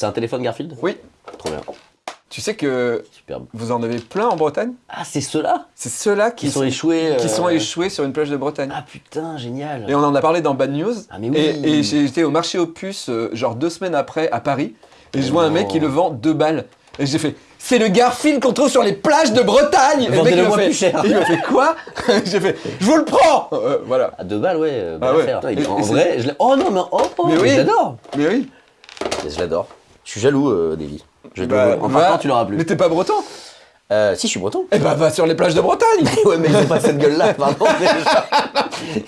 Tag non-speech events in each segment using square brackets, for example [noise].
C'est un téléphone Garfield? Oui. Trop bien. Tu sais que Superbe. vous en avez plein en Bretagne? Ah, c'est ceux-là? C'est ceux-là qui qui, sont échoués. qui euh, sont échoués sur une plage de Bretagne. Ah putain, génial. Et on en a parlé dans Bad News. Ah, mais oui. Et, été au marché aux puces, euh, genre deux semaines après, à Paris. Et je vois un mec qui le vend deux balles. Et j'ai fait, c'est le Garfield qu'on trouve sur les plages de Bretagne Et le mec, il Vendez-le m'a moi fait- plus cher. Il m'a fait quoi? [laughs] J'ai fait, je vous le prends Euh, Voilà. À deux balles, ouais, euh, Ah ouais. affaire. Et- en vrai, je l'ai- Oh non, mais oh, oh, Mais oui. je l'adore. Mais oui. Mais Je l'adore. Je suis jaloux, euh, Davy. Je Bah, en va- partant, tu l'auras plus. Mais t'es pas breton Euh, si, je suis breton. Eh bah va sur les plages de Bretagne [laughs] ouais, mais ils ont pas cette gueule-là, pardon. [laughs] déjà.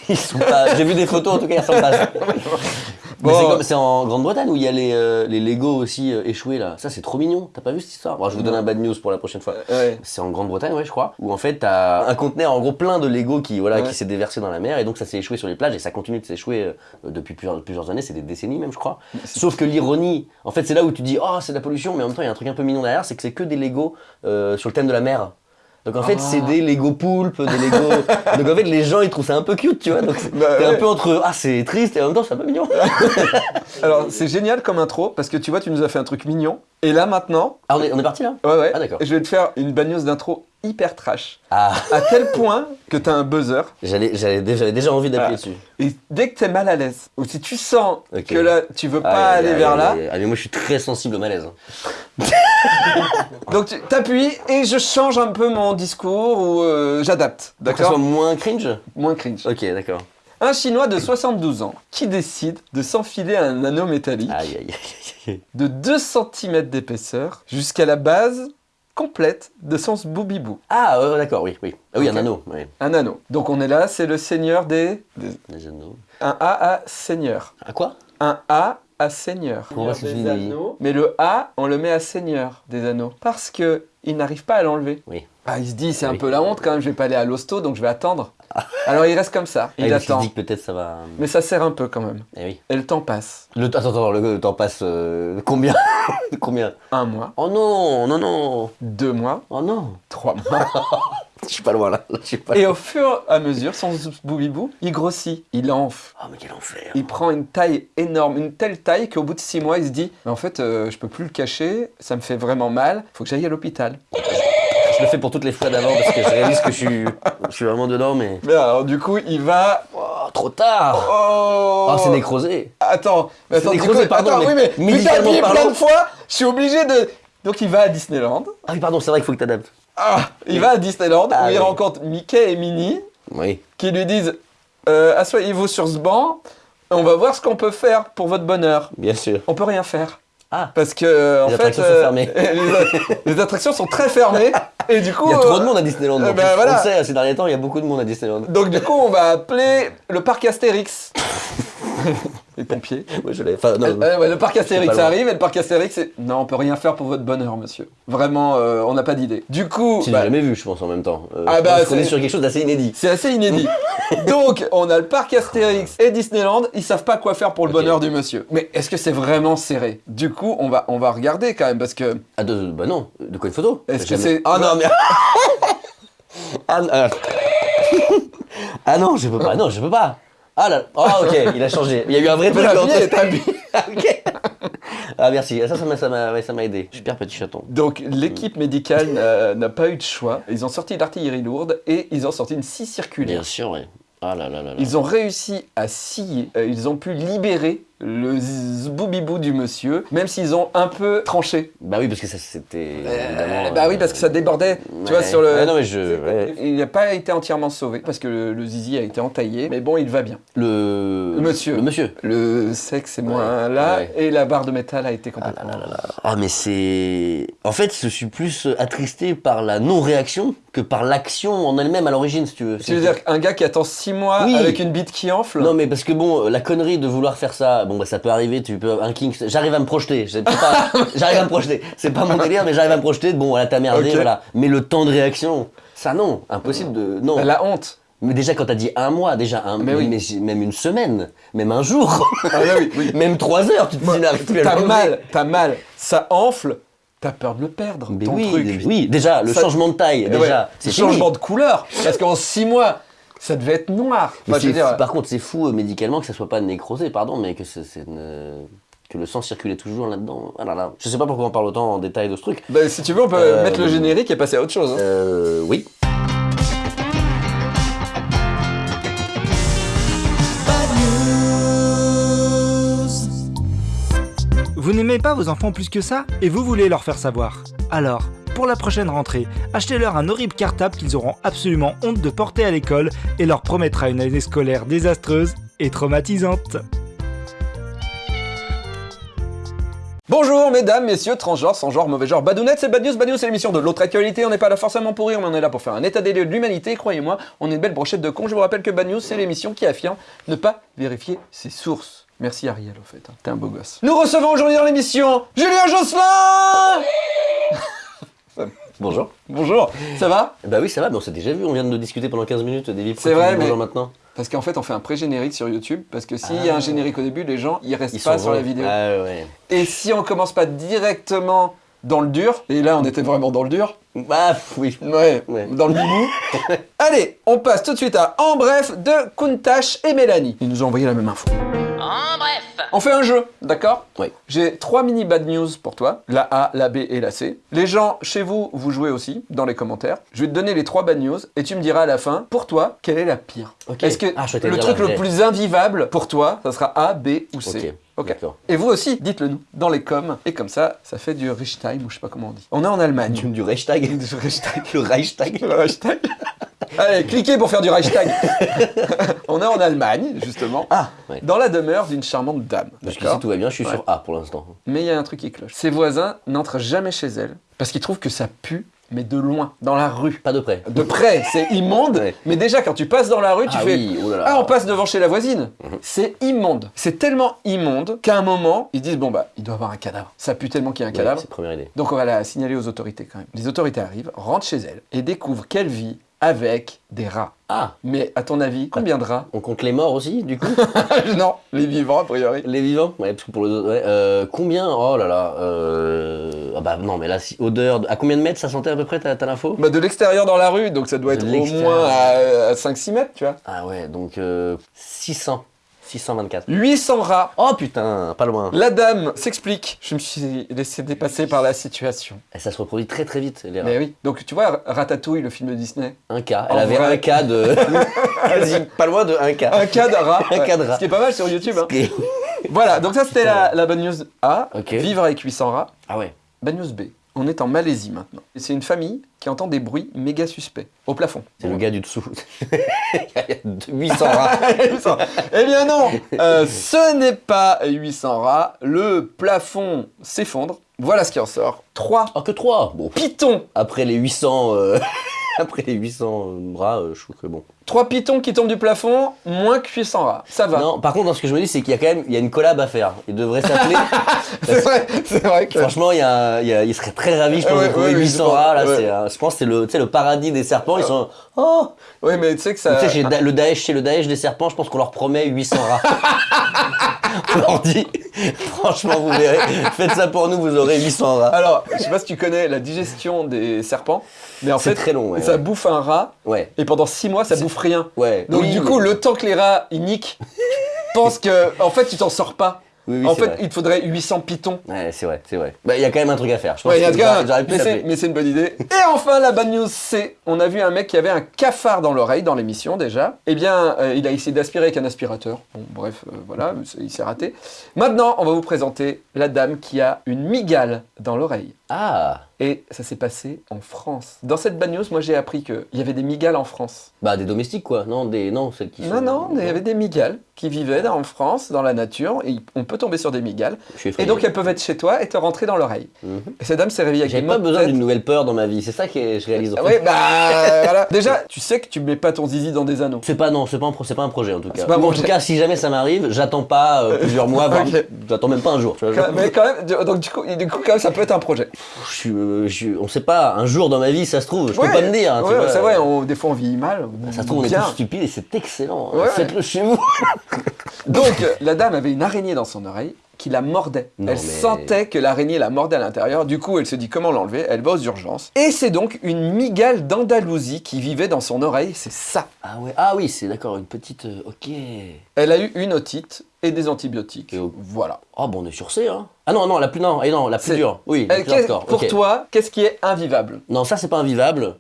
Ils sont pas. J'ai vu des photos, en tout cas, ils ressemblent pas. [laughs] Bon. c'est en Grande-Bretagne où il y a les, euh, les Lego aussi euh, échoués là. Ça, c'est trop mignon. T'as pas vu cette histoire? Bon, Je vous donne un bad news pour la prochaine fois. Ouais. C'est en Grande-Bretagne, ouais, je crois. Où en fait, t'as un conteneur en gros plein de Lego qui, voilà, Ouais. qui s'est déversé dans la mer et donc ça s'est échoué sur les plages et ça continue de s'échouer euh, depuis plusieurs, plusieurs années, c'est des décennies même, je crois. Sauf que l'ironie, en fait, c'est là où tu dis, oh, c'est de la pollution, mais en même temps, il y a un truc un peu mignon derrière, c'est que c'est que des Lego euh, sur le thème de la mer. Donc en fait, Ah. c'est des Lego poulpes, des Lego. [laughs] donc en fait, les gens ils trouvent ça un peu cute, tu vois. Donc Bah t'es ouais. un peu entre ah c'est triste et en même temps c'est un peu mignon. [laughs] Alors c'est génial comme intro parce que tu vois, tu nous as fait un truc mignon. Et là maintenant, Ah on est, on est parti là? Ouais ouais, Ah, d'accord. je vais te faire une news d'intro hyper trash. Ah, À tel point que t'as un buzzer. j'avais déjà, envie d'appuyer Ah. dessus. Et dès que t'es mal à l'aise, ou si tu sens que là tu veux pas aller vers là. Ah mais moi je suis très sensible au malaise. hein. [laughs] donc tu t'appuies et je change un peu mon discours ou euh, j'adapte. Pour que ça D'accord? soit moins cringe? Moins cringe. Ok, d'accord. Un Chinois de 72 ans qui décide de s'enfiler un anneau métallique Aïe, aïe, aïe, aïe. de 2 cm d'épaisseur jusqu'à la base complète de son boubibou. Ah, euh, d'accord, oui, oui. Ah oui, un anneau, oui. Un anneau. Donc on est là, c'est le seigneur des... des- Des anneaux. Un A à seigneur. Ah quoi? Un A à seigneur. Anneaux. Mais le A, on le met à seigneur des anneaux. Parce que il n'arrive pas à l'enlever. Oui. Ah, il se dit, c'est un Oui. peu la honte quand même, je vais pas aller à l'hosto, donc je vais attendre. [laughs] Alors il reste comme ça, Ah, il qu'il attend. peut-être ça va. Mais ça sert un peu quand même. Eh oui. Et le temps passe. Le, attends, attends, le, le temps passe euh, combien [laughs] Combien Un mois, Oh non, non, non. deux mois, Oh non. trois mois. [laughs] Je suis pas loin là. là, je suis pas. Et au fur et à mesure, son boubibou, il grossit, il enfle. Oh mais quel enfer. Il prend une taille énorme, une telle taille qu'au bout de six mois, il se dit Mais en fait, euh, je peux plus le cacher, ça me fait vraiment mal, faut que j'aille à l'hôpital. Je le fais pour toutes les fois d'avant parce que je réalise que je suis, je suis vraiment dedans, mais. Mais alors, du coup, il va. Oh, trop tard Oh, Oh, c'est nécrosé Attends, mais C'est attends, nécrosé, coup- pardon, attends, mais oui, mais t'as appuyé plein parlant- de fois, je suis obligé de. Donc, il va à Disneyland. Ah oui, pardon, c'est vrai qu'il faut que t'adaptes. Ah, il va à Disneyland Ah où il oui. rencontre Mickey et Minnie Oui. qui lui disent euh, Asseyez-vous sur ce banc, on va voir ce qu'on peut faire pour votre bonheur. Bien sûr. On peut rien faire. Ah Parce que, euh, en Les fait, attractions sont fermées. [laughs] les, les attractions sont très fermées. Et du coup, Il y a trop euh, de monde à Disneyland. euh, donc ben on voilà. le sait, ces derniers temps, il y a beaucoup de monde à Disneyland. Donc du coup, on va appeler le parc Astérix. [laughs] [laughs] Les pompiers. Moi, je l'ai. Enfin, non. Euh, ouais, le parc Astérix arrive et le parc Astérix, c'est non, on peut rien faire pour votre bonheur, monsieur. Vraiment, euh, on n'a pas d'idée. Du coup, Si bah, j'ai jamais vu, je pense en même temps. Euh, Ah bah, c'est- est sur quelque chose d'assez inédit. c'est assez inédit. [laughs] Donc, on a le parc Astérix et Disneyland, ils savent pas quoi faire pour le bonheur du monsieur. Mais est-ce que c'est vraiment serré? Du coup, on va, on va regarder quand même parce que Ah, de, bah non. De quoi une photo? Est-ce que c'est- Ah non, mais. [laughs] ah, ah. Ah non, je peux pas. Non, je peux pas. Ah là. Ah, ok, il a changé. Il y a eu un vrai truc la dans vie est habillée. Ok. Ah, merci. Ça, ça m'a- ça m'a aidé. Super petit chaton. Donc l'équipe médicale n'a- n'a pas eu de choix. Ils ont sorti l'artillerie lourde et ils ont sorti une scie circulaire. Bien sûr, ouais. Ah là là là là. Ils ont réussi à scier, euh, ils ont pu libérer le boubibou du monsieur, même s'ils ont un peu tranché. Bah oui, parce que ça, c'était. Euh, bah oui, parce que ça débordait, tu vois, sur le... Non, mais je. ouais. Il n'a pas été entièrement sauvé, parce que le, le zizi a été entaillé, mais bon, il va bien. Le. Le monsieur. Le monsieur. Le sexe est moins Ouais, là, et la barre de métal a été Ah complètement... là là là. Ah, mais c'est. En fait, je suis plus attristé par la non-réaction que par l'action en elle-même à l'origine, si tu veux. Tu veux dire qu'un gars qui attend 6 mois Oui. avec une bite qui enfle Non mais parce que bon, la connerie de vouloir faire ça, bon bah ça peut arriver, tu peux un king, j'arrive à me projeter, [laughs] j'arrive à me projeter, c'est pas mon délire mais j'arrive à me projeter, bon voilà t'as merdé, voilà. Mais le temps de réaction, ça non, impossible de, non. La honte Mais déjà quand t'as dit un mois, déjà un, Mais oui. mais- même une semaine, même un jour, Ah bah oui, oui. [laughs] même trois heures, tu te dis plus à T'as mal, t'as mal, ça enfle, t'as peur de le perdre, Mais ton oui, truc. oui, déjà le Ça- changement de taille, déjà, ouais, le fini. changement de couleur, parce qu'en 6 mois, ça devait être noir. Mais Enfin, je veux c'est- dire, Par contre, c'est fou euh, médicalement que ça soit pas nécrosé, pardon, mais que c'est c'est une- que le sang circulait toujours là-dedans. Ah là là. Je sais pas pourquoi on parle autant en détail de ce truc. Bah, si tu veux, on peut Euh, mettre le générique et passer à autre chose. hein. Euh, oui. Vous n'aimez pas vos enfants plus que ça et vous voulez leur faire savoir. Alors, pour la prochaine rentrée, achetez-leur un horrible cartable qu'ils auront absolument honte de porter à l'école et leur promettra une année scolaire désastreuse et traumatisante. Bonjour mesdames, messieurs, transgenres, sans genre, mauvais genre, badounettes, c'est Bad News. Bad News, c'est l'émission de l'autre actualité. On n'est pas là forcément pour rire, mais on est là pour faire un état des lieux de l'humanité. Croyez-moi, on est une belle brochette de cons. Je vous rappelle que Bad News, c'est l'émission qui affirme ne pas vérifier ses sources. Merci Ariel, au fait. hein. T'es un beau gosse. Nous recevons aujourd'hui dans l'émission Julien Josselin Bonjour. Bonjour, ça va? Bah oui, ça va, mais on s'est déjà vu, on vient de discuter pendant 15 minutes des vies. C'est vrai, mais- Bonjour maintenant? Parce qu'en fait, on fait un pré-générique sur YouTube, parce que s'il y a Ah. un générique au début, les gens, ils restent Ils pas sur la vidéo. Ah ouais. Et si on commence pas directement dans le dur, et là on était vraiment dans le dur, Bah oui. ouais, Ouais. dans le bibou. [laughs] Allez, on passe tout de suite à En bref de Kuntash et Mélanie. Ils nous ont envoyé la même info. En bref. On fait un jeu, d'accord Oui. J'ai trois mini bad news pour toi, la A, la B et la C. Les gens chez vous, vous jouez aussi dans les commentaires. Je vais te donner les trois bad news et tu me diras à la fin, pour toi, quelle est la pire Ok. Est-ce que Ah, je vais te le dire truc la le vraie. plus invivable pour toi, ça sera A, B ou C Ok. Et vous aussi, dites-le nous dans les coms. Et comme ça, ça fait du Reichstag ou je sais pas comment on dit. On est en Allemagne. Du, du Reichstag. [laughs] Du Reichstag. Le Reichstag. Le Reichstag. Allez, cliquez pour faire du Reichstag. on est en Allemagne, justement, Ah, ouais. dans la demeure d'une charmante dame. Parce que d'accord si tout va bien, je suis Ouais. sur A pour l'instant. Mais il y a un truc qui cloche. Ses voisins n'entrent jamais chez elle parce qu'ils trouvent que ça pue, mais de loin, dans la rue. Pas de près. De près, c'est immonde, Ouais. mais déjà quand tu passes dans la rue, tu ah fais oui, oh là là. Ah, on passe devant chez la voisine. Mhm. C'est immonde. C'est tellement immonde qu'à un moment, ils disent Bon, bah, il doit y avoir un cadavre. Ça pue tellement qu'il y a un Ouais, cadavre. C'est la première idée. Donc, on va la signaler aux autorités quand même. Les autorités arrivent, rentrent chez elle et découvrent qu'elle vit avec des rats. Ah, Mais à ton avis, combien de rats on compte les morts aussi, du coup [laughs] Non, les vivants a priori. Les vivants Ouais, parce que pour les autres. ouais, euh, combien Oh là là. Euh... Ah bah non, mais là, si, odeur. de- À combien de mètres ça sentait à peu près T'as l'info? Bah, de l'extérieur dans la rue, donc ça doit être au moins à, à 5-6 mètres, tu vois. Ah ouais, donc euh, 600. 624. 800 rats. Oh putain, pas loin. La dame s'explique. Je me suis laissé dépasser par la situation. Et ça se reproduit très très vite, les rats. Mais oui. Donc tu vois, Ratatouille, le film de Disney. Un cas. En Elle avait vrai. un cas de. [laughs] Quasi pas loin de un cas. Un cas de rat. [laughs] Un cas de rat. Ce qui est pas mal sur YouTube. hein. Voilà, donc ça c'était la, la bonne news A. Vivre avec 800 rats. Ah ouais. Bonne news B. On est en Malaisie maintenant. Et c'est une famille qui entend des bruits méga suspects au plafond. C'est le gars du dessous. Il y a 800 rats. 800. [laughs] Eh bien non Euh, Ce n'est pas 800 rats. Le plafond s'effondre. Voilà ce qui en sort. Trois Oh, que 3 Bon, pitons après les 800. euh, [laughs] Après les 800 rats, euh, je trouve que bon. Trois pitons qui tombent du plafond, moins que 800 rats. Ça va. Non, par contre, dans ce que je me dis, c'est qu'il y a quand même il y a une collab à faire. Il devrait s'appeler. [laughs] c'est vrai, c'est vrai que... Franchement, il, y a, il, y a- il serait très ravi, je pense, Ouais, de trouver ouais, 800 je pense, rats. Là, ouais. c'est, un- je pense que c'est le, le paradis des serpents. Ils sont. Oh Oui, mais tu sais que ça... Tu sais, le Daesh, chez le Daesh des serpents, je pense qu'on leur promet 800 rats. [laughs] On leur dit, franchement, vous verrez, faites ça pour nous, vous aurez 800 rats. Alors, je sais pas si tu connais la digestion des serpents, mais en C'est fait, très long, ouais, ça ouais. bouffe un rat, Ouais, et pendant 6 mois, ça bouffe rien. ouais. Donc Oui, du mais- coup, le temps que les rats, ils niquent, [laughs] pense que, en fait, tu t'en sors pas. Oui, oui, en fait, vrai. il te faudrait 800 pitons. Ouais, c'est vrai, c'est vrai. Bah, il y a quand même un truc à faire. Je pense Ouais, il y a que un pu mais c'est- une bonne idée. [laughs] Et enfin, la bonne news, c'est, on a vu un mec qui avait un cafard dans l'oreille dans l'émission déjà. Eh bien, euh, il a essayé d'aspirer avec un aspirateur. Bon, bref, euh, voilà, il s'est raté. Maintenant, on va vous présenter la dame qui a une migale dans l'oreille. Ah Et ça s'est passé en France. Dans cette bad news, moi j'ai appris qu'il y avait des migales en France. Bah, des domestiques, quoi. Non, des... non celles qui Non, sont- non, il y avait des migales qui vivaient en France, dans la nature, et on peut tomber sur des migales. Je suis Et donc elles peuvent être chez toi et te rentrer dans l'oreille. Mhm. Et cette dame s'est réveillée avec des pas besoin d'une nouvelle peur dans ma vie. C'est ça que je réalise. en Ah fait. ouais, bah [laughs] voilà. Déjà, tu sais que tu mets pas ton zizi dans des anneaux. C'est pas non, c'est pas un pas un projet en tout cas. Pas un Ou en tout cas, si jamais ça m'arrive, j'attends pas euh, plusieurs mois, voire- [laughs] Ok. j'attends même pas un jour. Tu vois, Quand- Mais quand même, donc du coup, du coup, quand même, ça peut être un projet. Je euh, je on sait pas. Un jour dans ma vie, ça se trouve. Je Ouais, peux pas me dire. hein, ouais, c'est vrai, on- des fois on vit mal. Ça se trouve, on est stupides et c'est excellent. Ouais. Faites-le chez vous. [laughs] Donc, euh, la dame avait une araignée dans son oreille qui la mordait. Non, elle mais- sentait que l'araignée la mordait à l'intérieur. Du coup, elle se dit comment l'enlever. Elle va aux urgences. Et c'est donc une migale d'Andalousie qui vivait dans son oreille. C'est ça. Ah ouais. Ah oui, c'est d'accord, une petite. euh, ok. Elle a eu une otite et des antibiotiques. Et au- Voilà. Oh bon, on est sur C, hein. Ah non, non, la plus non, et non, la plus dure. Oui, la Euh, plus qu'est- hardcore. pour toi, qu'est-ce qui est invivable? Non, ça c'est pas invivable.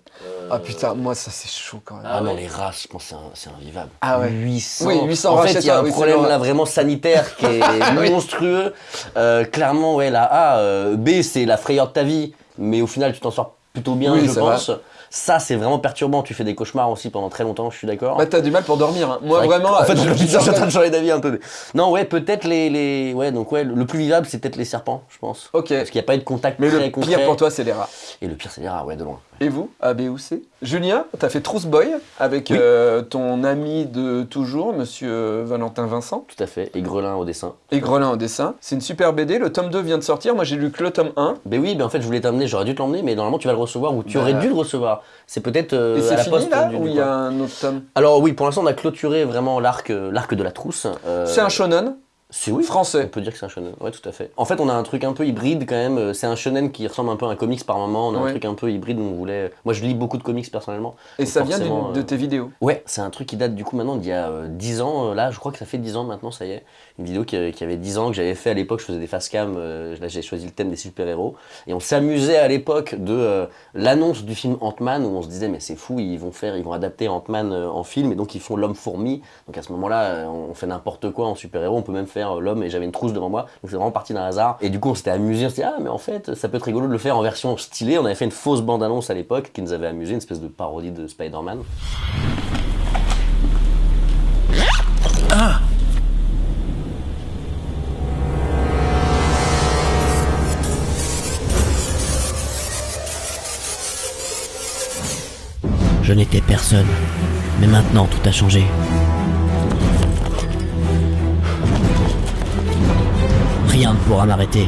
Ah putain, moi ça c'est chaud quand même. Ah, non, les rats, je pense que c'est invivable. Ah ouais. 800. Oui, 800 En rats fait, il y a un problème là vraiment sanitaire qui est [laughs] monstrueux. Euh, clairement, ouais, la A. euh, B, c'est la frayeur de ta vie, mais au final, tu t'en sors plutôt bien, Oui, je pense. Ça, c'est vraiment perturbant. Tu fais des cauchemars aussi pendant très longtemps, je suis d'accord. Bah t'as du mal pour dormir. hein. Moi que- vraiment. [laughs] En fait, je- je, suis en train de [laughs] changer d'avis un peu. Non, ouais, peut-être les, les. Ouais, donc ouais, le plus vivable, c'est peut-être les serpents, je pense. Ok. Parce qu'il n'y a pas eu de contact Mais très le concret. pire pour toi c'est les rats. Et le pire, c'est les rats, ouais, de loin. Et vous, A, B ou C? Julien, t'as fait Trousse Boy avec Oui. euh, ton ami de toujours, monsieur Valentin Vincent, Tout à fait. Et Grelin au dessin. et Grelin au dessin. C'est une super BD, le tome 2 vient de sortir, moi j'ai lu que le tome 1. Ben oui, ben en fait, je voulais t'emmener, j'aurais dû te l'emmener, mais normalement, tu vas le recevoir ou tu Bah. aurais dû le recevoir. C'est peut-être euh, à la fini poste là du- ou il y a un autre tome Alors oui, pour l'instant, on a clôturé vraiment l'arc, euh, l'arc de la trousse. Euh, C'est un shonen C'est oui. On français. peut dire que c'est un shonen, ouais, tout à fait. En fait, on a un truc un peu hybride quand même. euh, C'est un shonen qui ressemble un peu à un comics par moment. On a Ouais. un truc un peu hybride où on voulait. Moi, je lis beaucoup de comics personnellement. Et ça vient de tes vidéos. Ouais, c'est un truc qui date du coup maintenant d'il y a euh, 10 ans. là, je crois que ça fait 10 ans maintenant, ça y est. Une vidéo qui, avait 10 ans que j'avais fait à l'époque. Je faisais des face cam. euh, là, j'ai choisi le thème des super-héros. Et on s'amusait à l'époque de euh, l'annonce du film Ant-Man où on se disait, mais c'est fou, ils vont faire, ils vont adapter Ant-Man euh, en film et donc ils font l'homme-fourmi. Donc à ce moment-là, on fait n'importe quoi en super-héros. On peut même faire l'homme et j'avais une trousse devant moi. Donc c'est vraiment parti d'un hasard. Et du coup, on s'était amusé. On s'était dit, ah, mais en fait, ça peut être rigolo de le faire en version stylée. On avait fait une fausse bande-annonce à l'époque qui nous avait amusé, une espèce de parodie de Spider-Man. Je n'étais personne. Mais maintenant, tout a changé. Rien ne pourra m'arrêter.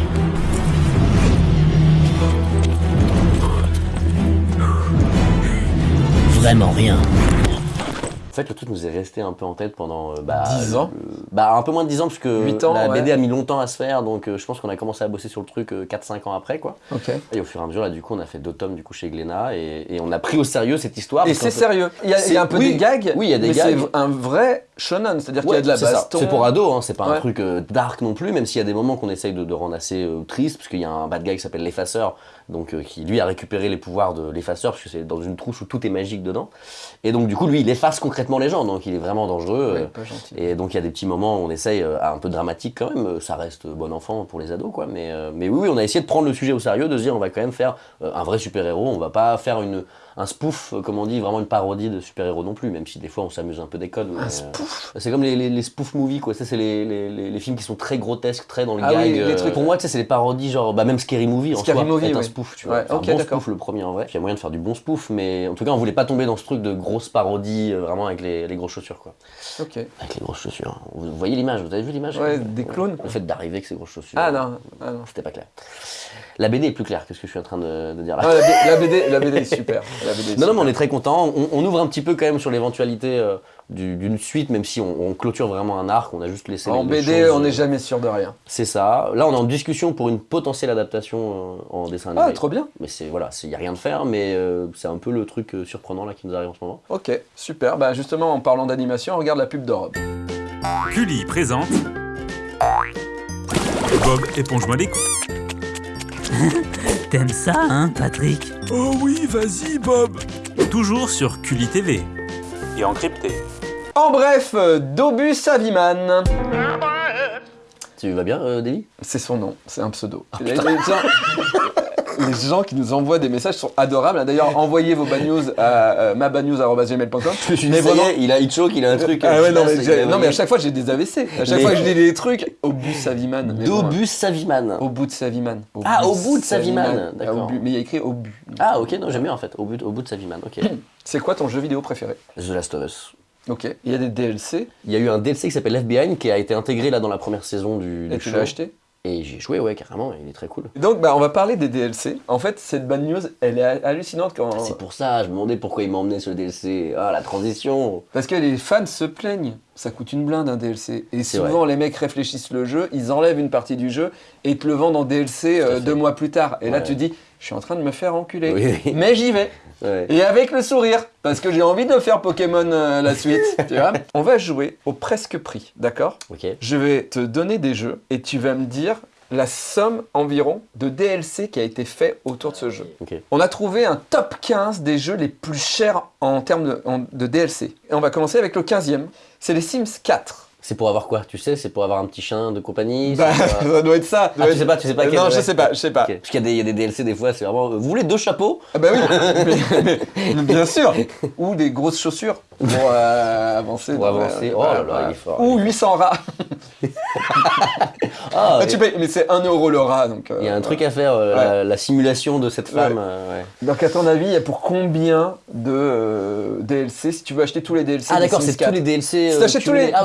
Vraiment rien. En fait, le truc nous est resté un peu en tête pendant euh, bah, 10 ans le- bah, un peu moins de 10 ans, parce que ans, la ouais. BD a mis longtemps à se faire, donc euh, je pense qu'on a commencé à bosser sur le truc 4-5 ans après, quoi. Ok. Et au fur et à mesure, là, du coup, on a fait deux tomes du coup, chez Glénat, et, et on a pris au sérieux cette histoire. Et c'est sérieux. Il y, a, il y a un peu oui, des gags. oui, il y a des mais gags. c'est un vrai shonen, c'est-à-dire qu'il y a de la baston. C'est pour ados, hein, c'est pas Ouais. un truc euh, dark non plus, même s'il y a des moments qu'on essaye de, de rendre assez euh, triste, parce qu'il y a un bad guy qui s'appelle l'effaceur, donc euh, qui lui a récupéré les pouvoirs de l'effaceur, parce que c'est dans une trousse où tout est magique dedans. Et donc du coup, lui, il efface concrètement les gens, donc il est vraiment dangereux. Ouais, euh, pas gentil. et donc il y a des petits moments où on essaye, euh, un peu dramatique quand même, ça reste bon enfant pour les ados quoi, mais, mais oui, oui, on a essayé de prendre le sujet au sérieux, de se dire on va quand même faire un vrai super-héros, on va pas faire une, un spoof, euh, comme on dit, vraiment une parodie de super-héros non plus, même si des fois on s'amuse un peu des codes. Un euh, spoof c'est comme les, les, les spoof movies quoi, ça c'est les, les, films qui sont très grotesques, très dans le Ah gag. oui, les euh, trucs- Pour moi, tu sais, c'est les parodies genre, bah même Scary Movie en Scary soi, Movie, est un oui. spoof, tu vois. Ouais, Enfin, ok, un bon d'accord. spoof le premier en vrai. Il y a moyen de faire du bon spoof, mais en tout cas on voulait pas tomber dans ce truc de grosses parodies, euh, vraiment avec les, les grosses chaussures quoi. Ok. Avec les grosses chaussures. Vous voyez l'image, vous avez vu l'image? Ouais, des clowns. Le fait d'arriver avec ces grosses chaussures. Ah non, ah non. C'était pas clair. La BD est plus claire que ce que je suis en train de, de dire là. Ah, la, B- la BD, la BD est super. [laughs] La BD est non, non, mais on est très content. On, on ouvre un petit peu quand même sur l'éventualité euh, du- d'une suite, même si on, on clôture vraiment un arc. On a juste laissé. En les- BD, choses, on euh, n'est jamais sûr de rien. C'est ça. Là, on est en discussion pour une potentielle adaptation euh, en dessin animé. Ah, trop bien. Mais c'est voilà, il y a rien de faire, mais euh, c'est un peu le truc euh, surprenant là qui nous arrive en ce moment. Ok, super. Bah justement, en parlant d'animation, regarde la pub d'Europe. Cully présente. Bob, éponge-moi les coups. [laughs] T'aimes ça, hein, Patrick Oh oui, vas-y, Bob Toujours sur Cully TV. Et encrypté. En bref, euh, Dobus Saviman. Tu vas bien, euh, Davy C'est son nom, c'est un pseudo. Ah, [laughs] les, gens, qui nous envoient des messages sont adorables. D'ailleurs, envoyez vos bad news à euh, mabanews.gmail.com. Je suis y est, il a Hitchcock, il a un truc. Ah ouais, non, mais, j'ai- non, mais à chaque fois j'ai des AVC. À chaque Mais- fois que je dis des trucs, au bout de Saviman. mais Dobus Saviman. Au bout de Saviman. Ah, au bout de Saviman, Ah, d'accord. Mais il y a écrit au but. Ah ok, non j'aime bien en fait, au bout, au bout de Saviman, ok. [clears throat] C'est quoi ton jeu vidéo préféré? The Last of Us. Ok. Il y a des DLC Il y a eu un DLC qui s'appelle Left Behind qui a été intégré là dans la première saison du, et du tu show. l'as acheté? Et j'y ai joué, ouais, carrément, il est très cool. Donc, bah, on va parler des DLC. En fait, cette bad news, elle est hallucinante quand. Ah, C'est pour ça, je me demandais pourquoi il m'emmenait sur le DLC. Ah, la transition Parce que les fans se plaignent. Ça coûte une blinde un DLC. Et souvent, les mecs réfléchissent le jeu, ils enlèvent une partie du jeu et te le vendent en DLC euh, deux mois plus tard. Et là, tu dis, je suis en train de me faire enculer. Oui. Mais j'y vais. Ouais. Et avec le sourire, parce que j'ai envie de faire Pokémon euh, la suite, [laughs] tu vois. On va jouer au presque prix, d'accord? Ok. Je vais te donner des jeux et tu vas me dire la somme environ de DLC qui a été fait autour de ce jeu. On a trouvé un top 15 des jeux les plus chers en termes de, en- de DLC. Et on va commencer avec le 15e, c'est les Sims 4. C'est pour avoir quoi Tu sais, c'est pour avoir un petit chien de compagnie Bah, pour, euh, [laughs] ça doit être ça. Ah, doit tu être- sais pas, tu sais pas quel, Non, [laughs] je sais pas, je sais pas. Parce qu'il y, a des- il y a des DLC des fois, c'est vraiment. euh, Vous voulez deux chapeaux? Ah bah oui, [laughs] mais- bien sûr. Ou des grosses chaussures pour euh, avancer. Pour dans- avancer. Oh là là, il est fort. Ou 800 rats. Ah, Ah, tu payes, mais c'est 1 euro le rat. Donc, euh, Il y a un truc à faire, euh, Ouais. la, la simulation de cette femme. Ouais. euh, ouais. Donc à ton avis, il y a pour combien de euh, DLC si tu veux acheter tous les DLC Ah d'accord, c'est 4? tous les DLC. Si euh, t'achètes tous les Ah,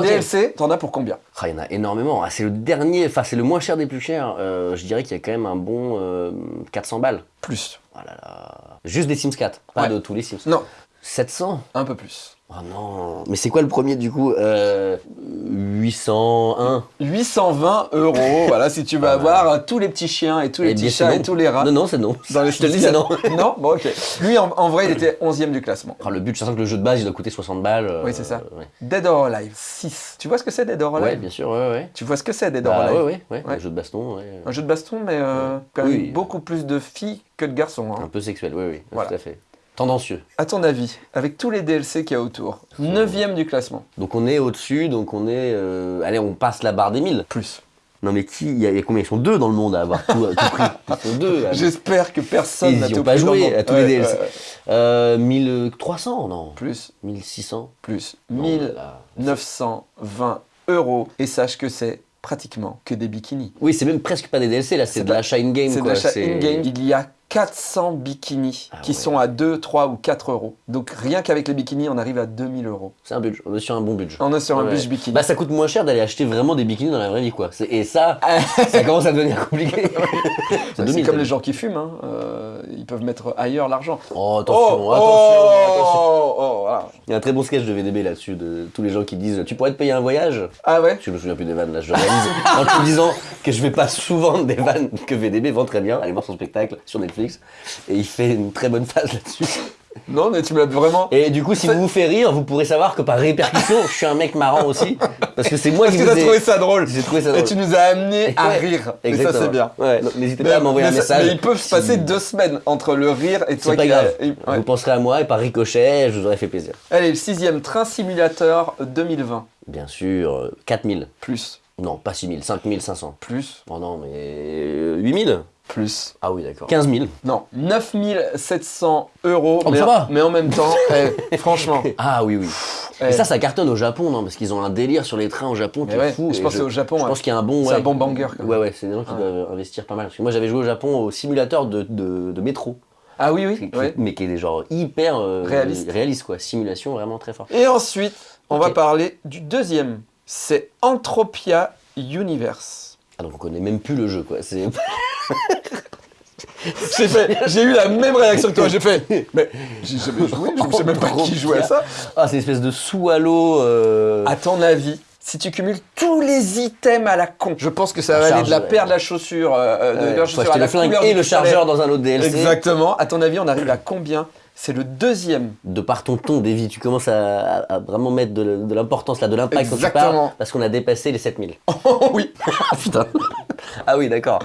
t'en as pour combien? Ah, il y en a énormément. Ah, c'est le dernier, enfin c'est le moins cher des plus chers. Euh, je dirais qu'il y a quand même un bon euh, 400 balles. Plus. Oh là là. Juste des Sims 4, pas Ouais. de tous les Sims. Non, 700 un peu plus. Oh non. Mais c'est quoi le premier du coup euh, 801 820 euros, [laughs] voilà, si tu veux Ah, avoir euh, tous les petits chiens et tous les Eh petits chats et tous les rats. Non, non, c'est non. Dans les je te le dis, c'est non. [laughs] Non Bon, ok. Lui, en, en vrai, il était 11ème du classement. Ah, le but, je sens que le jeu de base, il doit coûter 60 balles. euh, Oui, c'est ça. Ouais. Dead or Alive 6. Tu vois ce que c'est Dead or Alive? Ouais, bien sûr, ouais, ouais. Tu vois ce que c'est Dead or Bah, Alive? ouais, ouais, Ouais. Le jeu de baston, ouais. Un jeu de baston, mais euh, quand même Oui. beaucoup plus de filles que de garçons. hein. Un peu sexuel, oui, oui, Voilà. tout à fait. Tendancieux. À ton avis, avec tous les DLC qu'il y a autour, 9ème du classement. Donc on est au-dessus, donc on est. euh, Allez, on passe la barre des 1000. Plus. Non, mais qui Il y, a il y a combien? Ils sont deux dans le monde à avoir tout, à tout prix. [laughs] Ils sont deux. J'espère que personne n'a tout pas pris joué à tous les DLC. ouais, ouais. Euh, 1300, non Plus, 1600 plus. Non, 1920 euros. Et sache que c'est pratiquement que des bikinis. Oui, c'est même presque pas des DLC, là, c'est de pas- l'achat in-game. C'est de l'achat c'est- in-game. Il y a 400 bikinis Ah qui ouais. sont à 2, 3 ou 4 euros. Donc rien qu'avec les bikinis, on arrive à 2000 euros. C'est un budget, on est sur un bon budget. On est sur un budget bikini. Bah ça coûte moins cher d'aller acheter vraiment des bikinis dans la vraie vie quoi. Et ça, [laughs] ça commence à devenir compliqué. [laughs] c'est 2000, comme les dit. gens qui fument, hein. Euh, ils peuvent mettre ailleurs l'argent. Oh attention, oh, attention, oh, attention. oh, voilà. Il y a un très bon sketch de VDB là-dessus, de tous les gens qui disent Tu pourrais te payer un voyage? Ah ouais? Je me souviens plus des vannes là, je réalise. en te disant que je vais pas souvent des vannes que VDB vend très bien. Allez voir son spectacle sur Netflix. Et il fait une très bonne phase là-dessus. Non, mais tu me l'as vraiment. Et du coup, si vous vous fait rire, vous pourrez savoir que par répercussion, je suis un mec marrant aussi. Parce que c'est moi Parce qui que vous ai... trouvé ça drôle. J'ai trouvé ça Et drôle. tu nous as amené à Ouais, rire. Et ça, Exactement. c'est bien. Ouais, n'hésitez pas à m'envoyer un message. mais ils peuvent se si- passer deux semaines entre le rire et toi C'est pas qui grave. et- ouais. Vous penserez à moi et par ricochet, je vous aurais fait plaisir. Allez, le sixième Train Simulator 2020. Bien sûr, euh, 4000. Plus, Non, pas 6000, 5500. plus, Oh non, mais euh, 8000 plus. Ah oui, d'accord. 15 000. Non, 9700 euros. Oh, mais, ça va. mais en même temps, [laughs] eh, franchement. [laughs] Ah oui, oui. eh, Et ça, ça cartonne au Japon, non Parce qu'ils ont un délire sur les trains au Japon qui est ouais, fou. je pense que c'est au Japon. Je ouais. pense qu'il y a un bon. Ouais, un bon banger, quand même. Ouais, ouais, c'est des gens qui Ouais. doivent investir pas mal. Parce que moi, j'avais joué au Japon au simulateur de, de, de métro. Ah oui, oui. qui- ouais. Mais qui est des genre hyper. euh, Réaliste. Réaliste, quoi. Simulation vraiment très forte. Et ensuite, on va parler du deuxième. C'est Entropia Universe. Ah, donc on connaît même plus le jeu, quoi. C'est. [laughs] J'ai fait, j'ai eu la même réaction que toi. J'ai fait, mais j'ai jamais joué. Je ne sais même pas qui jouait à ça. Ah, c'est une espèce de sous-halo. euh, À ton avis, si tu cumules tous les items à la con, je pense que ça va aller de la paire de la chaussure, euh, euh, de ouais, la chaussure à la flingue et le chargeur dans un autre DLC. Exactement. À ton avis, on arrive à combien C'est le deuxième. De par ton ton, Davy, tu commences à, vraiment mettre de, l'importance là, de l'impact quand tu parles, parce qu'on a dépassé les 7000. Oh oui. [laughs] Putain Ah oui, d'accord.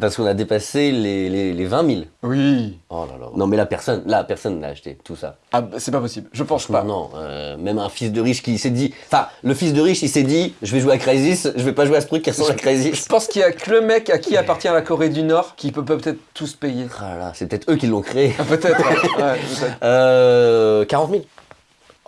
Parce qu'on a dépassé les, les, les 20 000. Oui. Oh là là. Non mais là, personne, là, personne n'a acheté tout ça. Ah, bah, c'est pas possible. Je pense pas. Non, euh, même un fils de riche qui s'est dit... Enfin, le fils de riche, il s'est dit, je vais jouer à Crysis, je vais pas jouer à ce truc qui ressemble à Je Crysis. pense qu'il y a que le mec à qui appartient la Corée du Nord qui peut peut-être tous payer. Ah là là, c'est peut-être eux qui l'ont créé. Ah, peut-être. ouais. [laughs] Ouais, peut-être. Euh, 40 000.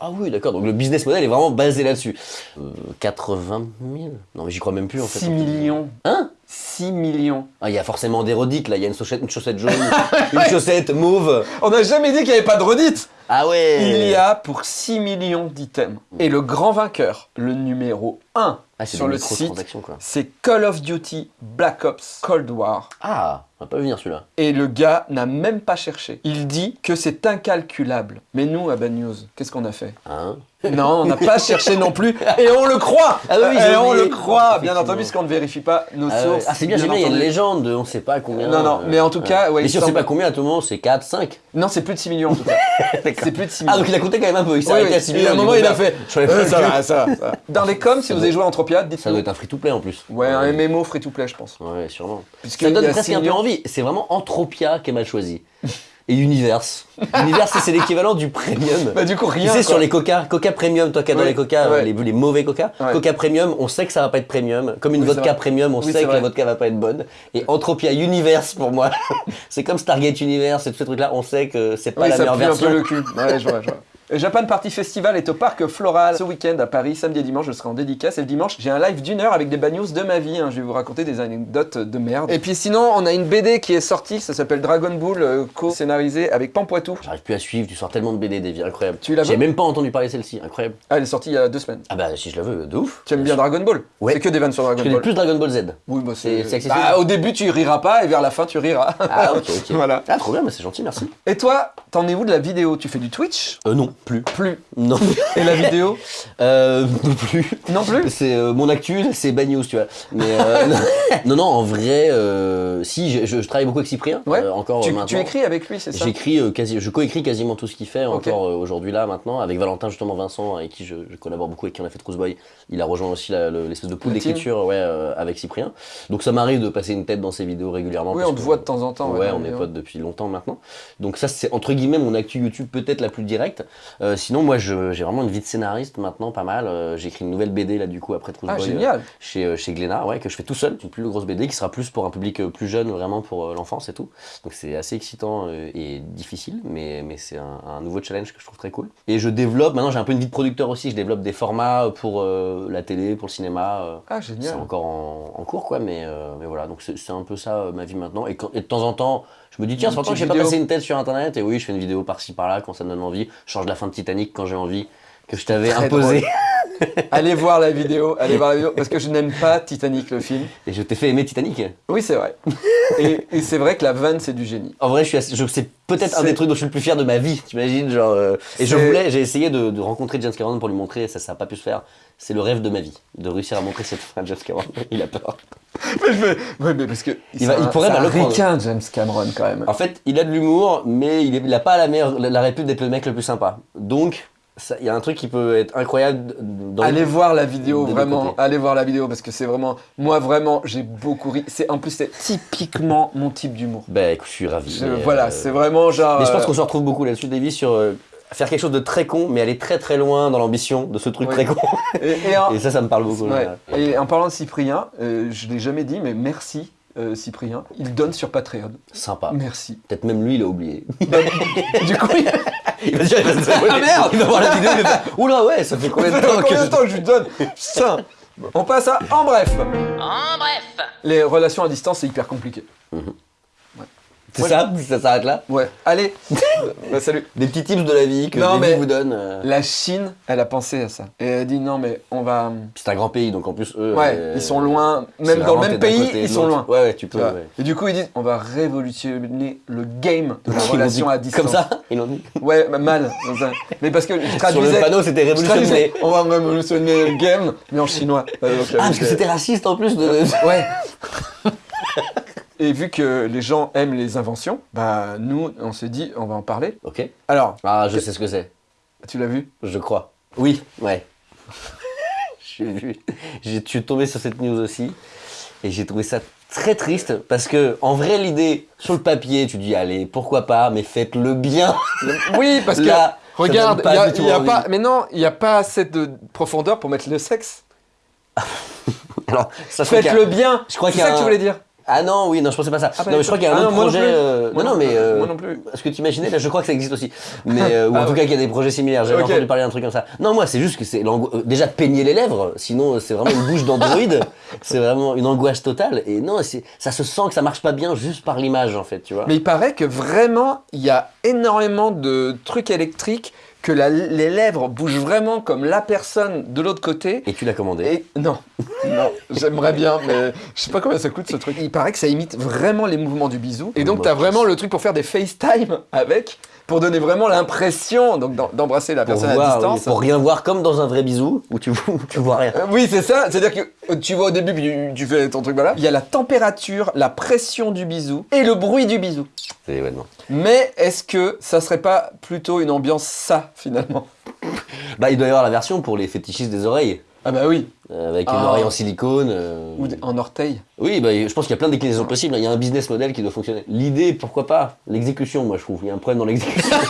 Ah oui, d'accord. Donc le business model est vraiment basé là-dessus. Euh, 80 000 Non, mais j'y crois même plus en fait. 6 millions. Hein? 6 millions. Ah, il y a forcément des redites là. Il y a une chaussette, une chaussette jaune, [laughs] une chaussette mauve. On n'a jamais dit qu'il n'y avait pas de redite. Ah ouais Il y a pour 6 millions d'items. Et le grand vainqueur, le numéro 1 Ah, sur le site. C'est Call of Duty Black Ops Cold War. Ah, on va pas venir celui-là. Et le gars n'a même pas cherché. Il dit que c'est incalculable. Mais nous, à Bad News, qu'est-ce qu'on a fait? Hein Non, on n'a pas cherché non plus. Et on le croit Ah oui, Et on le croit Bien entendu, puisqu'on ne vérifie pas nos Ah, sources. Ah, c'est bien, bien, il y a une légende, de on sait pas combien. Non, non, euh, mais en tout cas, ouais, mais si on sait semble- pas combien, à tout monde, c'est 4, 5. Non, c'est plus de 6 millions en tout cas. [laughs] c'est plus de 6 millions. Ah, donc il a compté quand même un peu, il s'est Oui, arrêté oui. à 6 Et millions. à un moment, il a fait. je Euh, [laughs] ça va, ça va, ça. Dans les coms, si Ça vous avez joué à Entropia, Ça dites-nous. doit être un free-to-play en plus. Ouais, un MMO free-to-play, je pense. Ouais, sûrement. Ça donne presque 6 un peu envie. C'est vraiment Entropia qui est mal choisi. [laughs] Et Universe. [laughs] Universe, c'est l'équivalent du premium. Bah, du coup, rien. tu sais, quoi. sur les coca, coca premium, toi qui adore Ouais, les coca, ouais. les, les mauvais coca, Ouais. coca premium, on sait que ça va pas être premium. Comme une Oui, vodka premium, on Oui, sait que la vodka va pas être bonne. Et Entropia Universe, pour moi, [laughs] c'est comme Stargate Universe et tous ces trucs-là, on sait que c'est pas Oui, la ça meilleure pue un version. peu le cul. Ouais, je vois, je vois. Et Japan Party Festival est au parc Floral ce week-end à Paris, samedi et dimanche. Je serai en dédicace. Et le dimanche, j'ai un live d'une heure avec des bad news de ma vie. hein. Je vais vous raconter des anecdotes de merde. Et puis sinon, on a une BD qui est sortie. Ça s'appelle Dragon Ball, euh, co-scénarisé avec Pampoitou. J'arrive plus à suivre, tu sors tellement de BD, des vies incroyables. Tu la veux J'ai même pas entendu parler de celle-ci, incroyable. Ah, elle est sortie il y a deux semaines. Ah bah si je la veux, de ouf. Tu aimes bien Dragon Ball Ouais. C'est que des vannes sur Je Dragon connais Ball. plus Dragon Ball Z. Oui, bah C'est- c'est accessible Bah, au début, tu riras pas et vers la fin, tu riras. Ah ok, ok. [laughs] Voilà. Ah trop bien, mais c'est gentil, merci. Et toi, t'en es où de la vidéo? Tu fais du Twitch? Euh non, plus. Plus. Non. Et la vidéo Euh, non plus. Non plus C'est euh, mon actu, c'est bad news, tu vois. Mais euh, [laughs] non. non, non, en vrai, euh, si, je, je- je travaille beaucoup avec Cyprien. Ouais. euh, encore tu, euh, maintenant. tu écris avec lui, c'est ça J'écris quasi, je coécris quasiment tout ce qu'il fait encore aujourd'hui là maintenant avec Valentin justement Vincent avec qui je, je collabore beaucoup avec qui on a fait Trousse Boy. Il a rejoint aussi l'espèce de pool d'écriture ouais, avec Cyprien. Donc ça m'arrive de passer une tête dans ses vidéos régulièrement. Oui, on te voit de temps en temps. Ouais, on est potes depuis longtemps maintenant. Donc ça, c'est entre guillemets mon actu YouTube peut-être la plus directe. Euh, sinon, moi, j'ai vraiment une vie de scénariste maintenant, pas mal. Euh, J'écris une nouvelle BD là du coup après Trousse Ah, Boy, génial euh, chez euh, chez Glénat, ouais, que je fais tout seul. Une plus grosse BD qui sera plus pour un public euh, plus jeune, vraiment pour euh, l'enfance et tout. Donc c'est assez excitant euh, et difficile, mais mais c'est un, un nouveau challenge que je trouve très cool. Et je développe. Maintenant, j'ai un peu une vie de producteur aussi. Je développe des formats pour euh, la télé, pour le cinéma. euh, Ah, c'est génial. encore en, en cours, quoi, mais, euh, mais voilà, donc c'est c'est un peu ça euh, ma vie maintenant. Et, quand- et de temps en temps, je me dis, tiens, fait longtemps que j'ai pas passé une tête sur internet, et oui, je fais une vidéo par-ci par-là quand ça me donne envie. Je change la fin de Titanic quand j'ai envie, que je t'avais imposé. [laughs] [laughs] Allez voir la vidéo, allez voir la vidéo, parce que je n'aime pas Titanic, le film. Et je t'ai fait aimer Titanic. Oui, c'est vrai. [laughs] Et, et c'est vrai que la vanne, c'est du génie. En vrai, je suis assez- je- c'est peut-être un des trucs dont je suis le plus fier de ma vie, t'imagines genre, euh, Et je voulais, j'ai essayé de, de rencontrer James Cameron pour lui montrer, ça, ça n'a pas pu se faire. C'est le rêve de ma vie, de réussir à montrer cette fin à James Cameron. [laughs] Il a peur. Mais, je me- ouais, mais parce que Il va- c'est il un- pourrait mal un le prendre. ricain, James Cameron, quand même. En fait, il a de l'humour, mais il, est- il a pas la, meilleure, la, la répute d'être le mec le plus sympa. Donc, il y a un truc qui peut être incroyable dans Allez voir la vidéo, vraiment. Allez voir la vidéo parce que c'est vraiment. Moi, vraiment, j'ai beaucoup ri. C'est en plus, c'est typiquement mon type d'humour. Bah écoute, je suis ravi. Je- Voilà, euh, c'est vraiment genre. Mais je pense euh, qu'on se retrouve beaucoup là-dessus, Davy, sur euh, faire quelque chose de très con, mais aller très très loin dans l'ambition de ce truc Oui. très con. et, et en- [laughs] Et ça, ça me parle beaucoup. ouais. Et en parlant de Cyprien, euh, je l'ai jamais dit, mais merci. euh, Cyprien, il donne sur Patreon. Sympa. Merci. Peut-être même lui, il a oublié. Bah, du coup, il... il va dire, il va se abonner. Ah, merde Il va voir la vidéo, il va faire Oula, ouais, ça fait combien de temps que combien je- de temps je lui donne Putain On passe à en bref. En bref. Les relations à distance, c'est hyper compliqué. C'est ça Ça s'arrête là Ouais. Allez. [laughs] bah, salut. Des petits tips de la vie que Non, mais- vous donne. euh, La Chine, elle a pensé à ça. Et elle a dit non, mais on va. C'est un grand pays, donc en plus, eux. Ouais, euh, ils sont loin. Même dans le même pays, côté ils sont loin. Ouais, ouais, tu peux. ouais. Et du coup, ils disent on va révolutionner le game de la relation à distance. Comme ça Ils l'ont dit. Ouais, bah, mal. Mais parce que je Sur le traduisais. panneau, c'était traduisais, révolutionné. on va révolutionner le game, mais en chinois. Ah, parce que euh, c'était raciste en plus de. Ouais. [laughs] Et vu que les gens aiment les inventions, bah nous, on s'est dit, on va en parler. Ok. Alors, Ah, je sais ce que c'est. tu l'as vu? Je crois. Oui, ouais. [laughs] J'ai vu. Je suis tombé sur cette news aussi. Et j'ai trouvé ça très triste parce que, en vrai, l'idée, sur le papier, tu dis, allez, pourquoi pas, mais faites-le bien. Oui, parce [laughs] que Là, regarde, il y a, y a envie. pas, mais non, il n'y a pas assez de profondeur pour mettre le sexe. [laughs] Alors, ça fait Faites-le bien. Je crois C'est qu'il y a ça que tu voulais dire. Ah non, oui, non, je pensais pas ça. Ah bah, non, mais je crois qu'il y a un ah autre non, moi non projet. euh, non, non- mais. euh, moi non plus. Ce que tu imaginais, là, je crois que ça existe aussi. [laughs] Mais, euh, ou en Ah tout ouais. cas, qu'il y a des projets similaires. J'avais Ok. entendu parler d'un truc comme ça. Non, moi, c'est juste que c'est euh, déjà peigner les lèvres. Sinon, c'est vraiment une bouche d'androïde. [laughs] c'est vraiment une angoisse totale. Et non, ça se sent que ça marche pas bien juste par l'image, en fait, tu vois. Mais il paraît que vraiment, il y a énormément de trucs électriques que la- les lèvres bougent vraiment comme la personne de l'autre côté. Et tu l'as commandé. Et non, [laughs] non, j'aimerais bien, mais je sais pas combien ça coûte ce truc. Il paraît que ça imite vraiment les mouvements du bisou. Et donc, t'as vraiment le truc pour faire des [laughs] FaceTime avec, pour donner vraiment l'impression donc d'embrasser la Pour, personne voir, à oui, distance. pour rien voir comme dans un vrai bisou où [laughs] tu, vois rien. Euh, Oui, c'est ça. C'est-à-dire que euh, tu vois au début, puis tu, fais ton truc, voilà. Il y a la température, la pression du bisou et le bruit du bisou. C'est. Mais est-ce que ça serait pas plutôt une ambiance ça, finalement? Bah, il doit y avoir la version pour les fétichistes des oreilles. Ah bah oui. avec une Ah. oreille en silicone. euh, Ou en orteil. Oui, bah, je pense qu'il y a plein de déclinaisons possibles. Il y a un business model qui doit fonctionner. L'idée, pourquoi pas? L'exécution, moi, je trouve. Il y a un problème dans l'exécution. [laughs]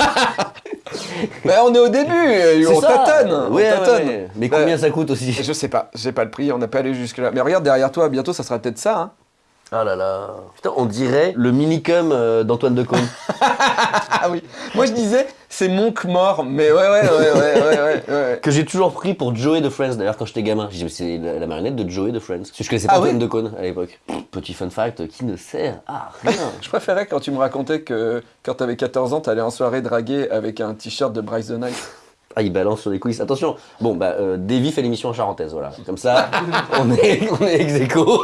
[laughs] Bah on est au début, euh, on ça. tâtonne. on Ouais, ouais, tâtonne. ouais. Mais Bah, combien ça coûte aussi? Je sais pas, j'ai pas le prix, on n'a pas allé jusque là. Mais regarde derrière toi, bientôt ça sera peut-être ça. Hein. Ah là là. Putain, on dirait le minicum euh, d'Antoine Decaune. [laughs] Ah oui. Moi je disais, c'est Monk mort, mais ouais, ouais, ouais, ouais, ouais, ouais, ouais. que j'ai toujours pris pour Joey de Friends d'ailleurs quand j'étais gamin. J'ai dit, mais c'est la, la marionnette de Joey de Friends. Parce que je connaissais pas Ah Antoine ouais Decaune à l'époque. Petit fun fact qui ne sert à rien. [laughs] Je préférais quand tu me racontais que quand t'avais 14 ans, t'allais en soirée draguer avec un t-shirt de Bryce the Night. [laughs] Ah, il balance sur les coulisses. Attention, bon, bah, euh, Davy fait l'émission en charentaise, voilà. Comme ça, on est, on est ex aequo.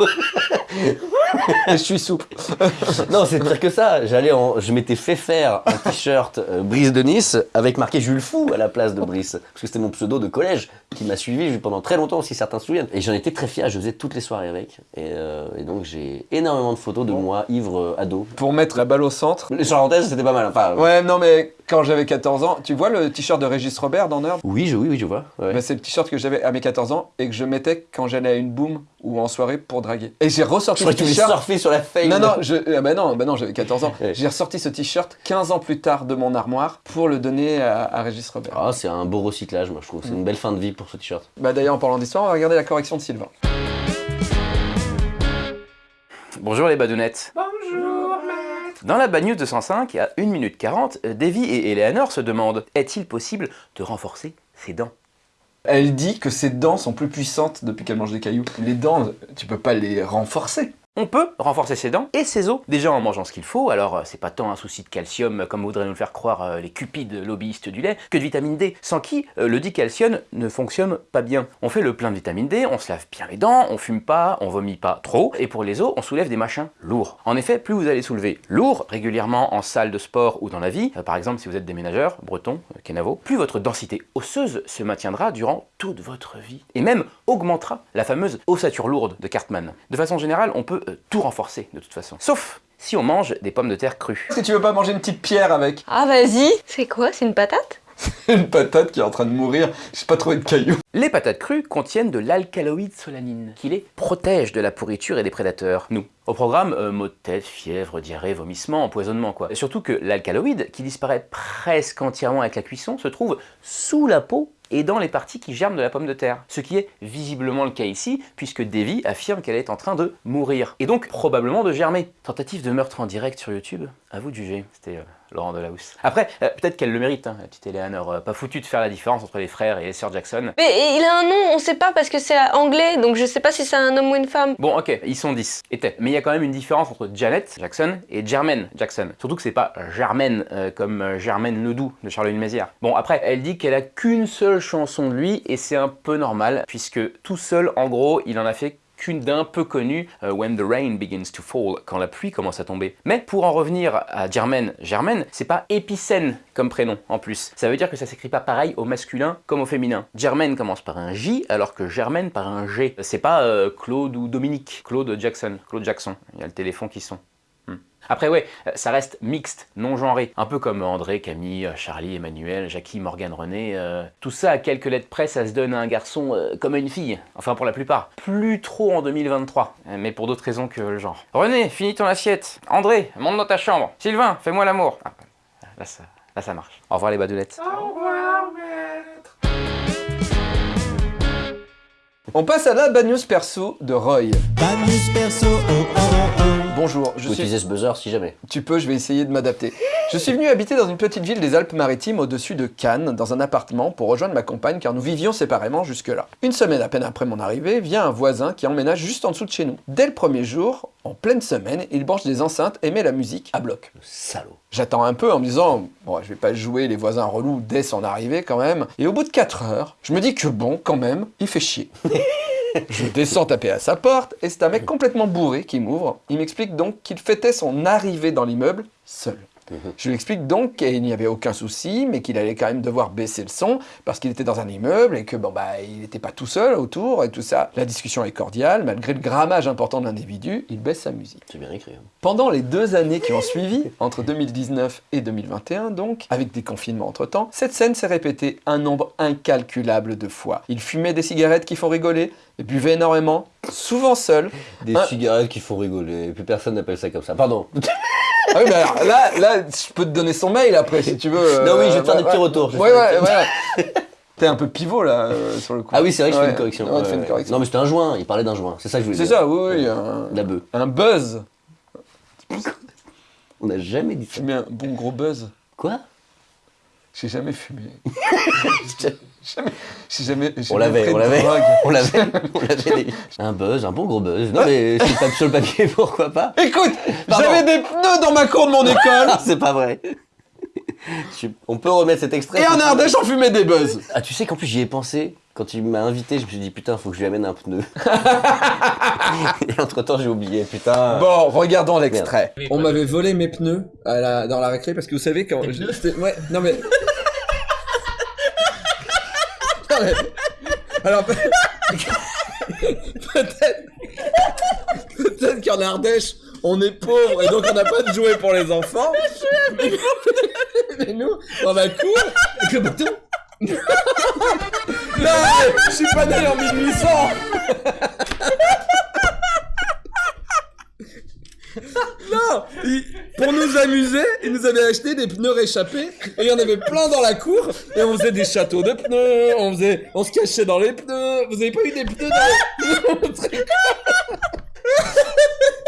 [laughs] Et je suis souple. [laughs] Non, c'est pire que ça. J'allais en, je m'étais fait faire un t-shirt euh, Brice de Nice avec marqué Jules Fou à la place de Brice. Parce que c'était mon pseudo de collège qui m'a suivi pendant très longtemps, si certains se souviennent. Et j'en étais très fier, je faisais toutes les soirées avec. Et, euh, et donc j'ai énormément de photos de moi, ivre, euh, ado. Pour mettre la balle au centre. Les charentaises, c'était pas mal. Enfin, Ouais, non, mais quand j'avais 14 ans, tu vois le t-shirt de Régis Robert dans Nerd? Oui, je, oui, oui, je vois. ouais. Bah, C'est le t-shirt que j'avais à mes 14 ans et que je mettais quand j'allais à une boom ou en soirée pour draguer. Et j'ai ressorti ce t-shirt. surfer sur la fame. Non, non, je, ah bah non, bah non j'avais 14 ans. Ouais. J'ai ressorti ce t-shirt 15 ans plus tard de mon armoire pour le donner à, à Régis Robert. Ah, c'est un beau recyclage, moi, je trouve. C'est une belle fin de vie pour ce t-shirt. Bah d'ailleurs, en parlant d'histoire, on va regarder la correction de Sylvain. Bonjour les badounettes. Bonjour Dans la Bad News 205, à 1 minute 40, euh, Davy et Eleanor se demandent est-il possible de renforcer ses dents? Elle dit que ses dents sont plus puissantes depuis qu'elle mange des cailloux. Les dents, tu peux pas les renforcer. On peut renforcer ses dents et ses os, déjà en mangeant ce qu'il faut, alors euh, c'est pas tant un souci de calcium euh, comme voudraient nous le faire croire euh, les cupides lobbyistes du lait, que de vitamine D, sans qui le dicalcium ne fonctionne pas bien. On fait le plein de vitamine D, on se lave bien les dents, on fume pas, on vomit pas trop, et pour les os, on soulève des machins lourds. En effet, plus vous allez soulever lourd, régulièrement en salle de sport ou dans la vie, par exemple si vous êtes déménageur, breton, kenavo, plus votre densité osseuse se maintiendra durant toute votre vie, et même augmentera la fameuse ossature lourde de Cartman. De façon générale, on peut euh, tout renforcer de toute façon. Sauf si on mange des pommes de terre crues. Est-ce que tu veux pas manger une petite pierre avec Ah vas-y C'est quoi? C'est une patate? [laughs] Une patate qui est en train de mourir J'ai pas trouvé de cailloux. Les patates crues contiennent de l'alcaloïde solanine, qui les protège de la pourriture et des prédateurs, nous. Au programme, euh, maux de tête, fièvre, diarrhée, vomissement, empoisonnement quoi. Et surtout que l'alcaloïde, qui disparaît presque entièrement avec la cuisson, se trouve sous la peau et dans les parties qui germent de la pomme de terre. Ce qui est visiblement le cas ici, puisque Davy affirme qu'elle est en train de mourir. Et donc probablement de germer. Tentative de meurtre en direct sur YouTube À vous de juger. C'était euh, Laurent Delahousse. Après, euh, peut-être qu'elle le mérite, hein, la petite Eleanor. euh, pas foutu de faire la différence entre les frères et les sœurs Jackson. Mais il a un nom, on sait pas parce que c'est anglais, donc je sais pas si c'est un homme ou une femme. Bon, ok, ils sont 10. Était. Mais il y a quand même une différence entre Janet Jackson et Jermaine Jackson. Surtout que c'est pas Germaine euh, comme Germaine Ledoux de Charlene Mézières. Bon, après, elle dit qu'elle a qu'une seule chanson de lui et c'est un peu normal puisque tout seul, en gros, il en a fait qu'une d'un peu connue, euh, When the Rain Begins to Fall, quand la pluie commence à tomber. Mais pour en revenir à Germaine, Germaine, c'est pas épicène comme prénom en plus. Ça veut dire que ça s'écrit pas pareil au masculin comme au féminin. Germaine commence par un J alors que Germaine par un G. C'est pas euh, Claude ou Dominique, Claude Jackson, Claude Jackson. Il y a le téléphone qui sont. Après ouais, euh, ça reste mixte, non genré, un peu comme André, Camille, Charlie, Emmanuel, Jackie, Morgane, René. euh, tout ça à quelques lettres près, ça se donne à un garçon euh, comme à une fille. Enfin pour la plupart. Plus trop en 2023, euh, mais pour d'autres raisons que le genre. René, finis ton assiette. André, monte dans ta chambre. Sylvain, fais-moi l'amour. Ah, là ça, là ça marche. Au revoir les badoulettes. On passe à la bad news perso de Roy. Bad news perso, oh oh oh oh. Bonjour, je peux suis... utiliser ce buzzer si jamais. Tu peux, je vais essayer de m'adapter. Je suis venu habiter dans une petite ville des Alpes-Maritimes au-dessus de Cannes, dans un appartement, pour rejoindre ma compagne car nous vivions séparément jusque-là. Une semaine à peine après mon arrivée, vient un voisin qui emménage juste en dessous de chez nous. Dès le premier jour, en pleine semaine, il branche des enceintes et met la musique à bloc. Salaud. J'attends un peu en me disant, bon, je vais pas jouer les voisins relous dès son arrivée quand même. Et au bout de 4 heures, je me dis que bon, quand même, il fait chier. [laughs] je descends taper à sa porte et c'est un mec complètement bourré qui m'ouvre. Il m'explique donc qu'il fêtait son arrivée dans l'immeuble seul. [laughs] Je lui explique donc qu'il n'y avait aucun souci, mais qu'il allait quand même devoir baisser le son parce qu'il était dans un immeuble et que bon bah il n'était pas tout seul autour et tout ça. La discussion est cordiale, malgré le grammage important de l'individu, il baisse sa musique. C'est bien écrit. hein. Pendant les deux années qui ont suivi, entre 2019 et 2021 donc, avec des confinements entre-temps, cette scène s'est répétée un nombre incalculable de fois. Il fumait des cigarettes qui font rigoler, et buvait énormément, souvent seul. Des Un- cigarettes qui font rigoler, et puis personne n'appelle ça comme ça. Pardon. [laughs] Ah oui, mais alors là, là, je peux te donner son mail après si tu veux. euh, Non, oui, je vais te faire des petits ouais. retours, Ouais, ouais, ouais. [laughs] T'es un peu pivot là, euh, sur le coup. Ah oui, c'est vrai que je fais une correction. Ouais, tu Ouais, fais une ouais. correction. Non, mais c'était un joint, il parlait d'un joint. C'est ça que je voulais C'est dire. ça, oui, oui, un, La bœuf. un buzz. [laughs] On n'a jamais dit ça. Fumé un bon gros buzz. Quoi? J'ai jamais fumé. [laughs] [laughs] jamais, j'ai jamais, j'ai On jamais l'avait, on l'avait. [laughs] On l'avait. On l'avait. [laughs] des- Un buzz, un bon gros buzz. Non, mais sur le papier- sur le papier, pourquoi pas? Écoute, j'avais des pneus dans ma cour de mon école. C'est pas vrai. On peut remettre cet extrait Et en Ardèche, on fumait des buzz. Ah, tu sais qu'en plus j'y ai pensé. Quand il m'a invité, je me suis dit putain, faut que je lui amène un pneu. Et entre temps, j'ai oublié, putain. Bon, regardons l'extrait. On m'avait volé mes pneus à la- dans la récré parce que vous savez quand. ouais, non mais. [laughs] Alors peut- peut-être. Peut-être qu'en Ardèche, on est pauvre et donc on n'a pas de jouets pour les enfants. Mais, mais nous, dans la cour, avec le bâton. Non, mais je suis pas né en 1800 Non il- Pour nous amuser, ils nous avaient acheté des pneus réchappés et il y en avait plein dans la cour et on faisait des châteaux de pneus, on faisait, on se cachait dans les pneus. Vous avez pas eu des pneus dans les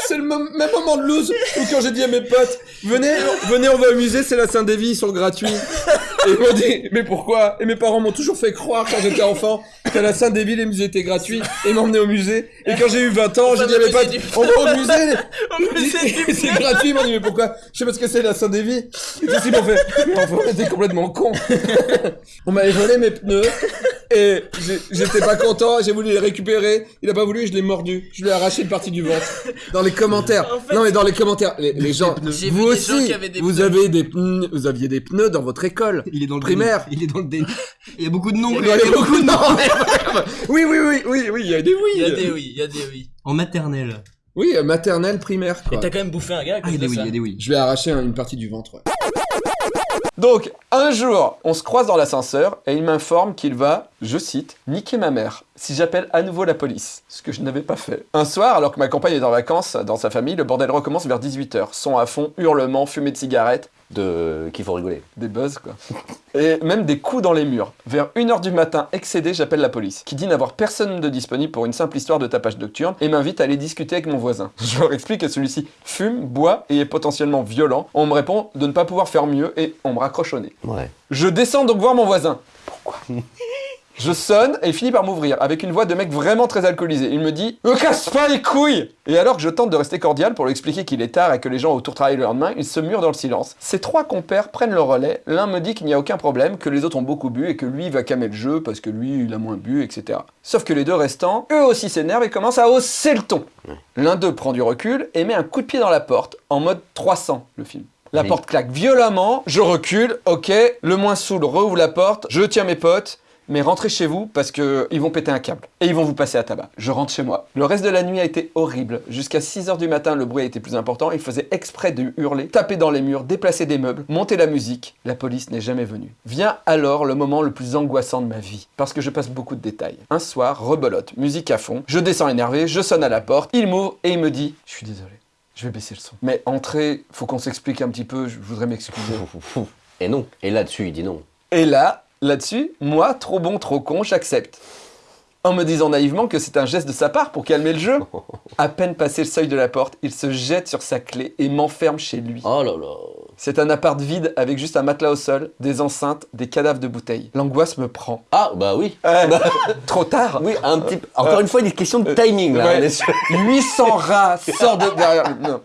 C'est le même moment de loose où quand j'ai dit à mes potes, venez, venez, on va au musée, c'est la Saint-Dévi, ils sont gratuits. Et ils m'ont dit, mais pourquoi? Et mes parents m'ont toujours fait croire quand j'étais enfant qu'à la Saint-Dévi, les musées étaient gratuits et ils m'emmenaient au musée. Et quand j'ai eu 20 ans, j'ai dit à mes potes, on va au musée [laughs] [laughs] C'est gratuit, ils m'ont dit, mais pourquoi? Je sais pas ce que c'est la Saint-Dévi. Qu'est-ce qu'ils m'ont fait? Mais enfin, [laughs] on était complètement cons. on m'avait volé mes pneus et j'étais pas content, j'ai voulu les récupérer. Il a pas voulu, je l'ai mordu. Je lui ai arraché une partie du ventre. Dans les commentaires. non, mais dans les commentaires, les, les gens, vous aussi, des vous avez des pneus, vous aviez des pneus dans votre école. Il est dans le Primaire. déni. Il est dans le déni. Il y a beaucoup de noms. Il y avoir beaucoup de noms, [laughs] oui, oui, oui, oui, oui, il y a des oui. Il y a des oui, il y a des oui. En maternelle. Oui, euh, maternelle, primaire, quoi. Et t'as quand même bouffé un gars Ah, il y a des de oui, il y a des oui. Je vais arracher un- une partie du ventre. ouais. Donc, un jour, on se croise dans l'ascenseur et il m'informe qu'il va, je cite, niquer ma mère si j'appelle à nouveau la police, ce que je n'avais pas fait. Un soir, alors que ma compagne est en vacances dans sa famille, le bordel recommence vers 18h. Son à fond, hurlements, fumée de cigarettes, De... Qu'il faut rigoler. des buzz quoi. [laughs] Et même des coups dans les murs. Vers 1h du matin, excédé, j'appelle la police, qui dit n'avoir personne de disponible pour une simple histoire de tapage nocturne et m'invite à aller discuter avec mon voisin. [laughs] Je leur explique que celui-ci fume, boit et est potentiellement violent. On me répond de ne pas pouvoir faire mieux et on me raccroche au nez. Ouais. Je descends donc voir mon voisin. Pourquoi? [laughs] Je sonne et il finit par m'ouvrir avec une voix de mec vraiment très alcoolisé. Il me dit Me casse pas les couilles Et alors que je tente de rester cordial pour lui expliquer qu'il est tard et que les gens autour travaillent le lendemain, il se mure dans le silence. Ces trois compères prennent le relais. L'un me dit qu'il n'y a aucun problème, que les autres ont beaucoup bu et que lui va calmer le jeu parce que lui il a moins bu, etc. Sauf que les deux restants, eux aussi s'énervent et commencent à hausser le ton. L'un d'eux prend du recul et met un coup de pied dans la porte, en mode 300 le film. La Oui. porte claque violemment, je recule, ok, le moins saoul rouvre la porte, je tiens mes potes, mais rentrez chez vous parce que ils vont péter un câble et ils vont vous passer à tabac. Je rentre chez moi. Le reste de la nuit a été horrible. Jusqu'à 6h du matin, le bruit a été plus important. Il faisait exprès de hurler, taper dans les murs, déplacer des meubles, monter la musique. La police n'est jamais venue. Vient alors le moment le plus angoissant de ma vie parce que je passe beaucoup de détails. Un soir, rebelote, musique à fond. Je descends énervé, je sonne à la porte. Il m'ouvre et il me dit "Je suis désolé." Je vais baisser le son. Mais entrez, faut qu'on s'explique un petit peu, je voudrais m'excuser. [laughs] Et non. Et là-dessus, il dit non. Et là, là-dessus, moi, trop bon, trop con, j'accepte. en me disant naïvement que c'est un geste de sa part pour calmer le jeu. [laughs] À peine passé le seuil de la porte, il se jette sur sa clé et m'enferme chez lui. Oh là là. C'est un appart vide avec juste un matelas au sol, des enceintes, des cadavres de bouteilles. L'angoisse me prend. Ah, bah oui. Ouais, [laughs] trop tard. Oui, un petit. Encore une fois, il est question de timing là. Ouais. on est sûr. 800 rats sortent de derrière. Non.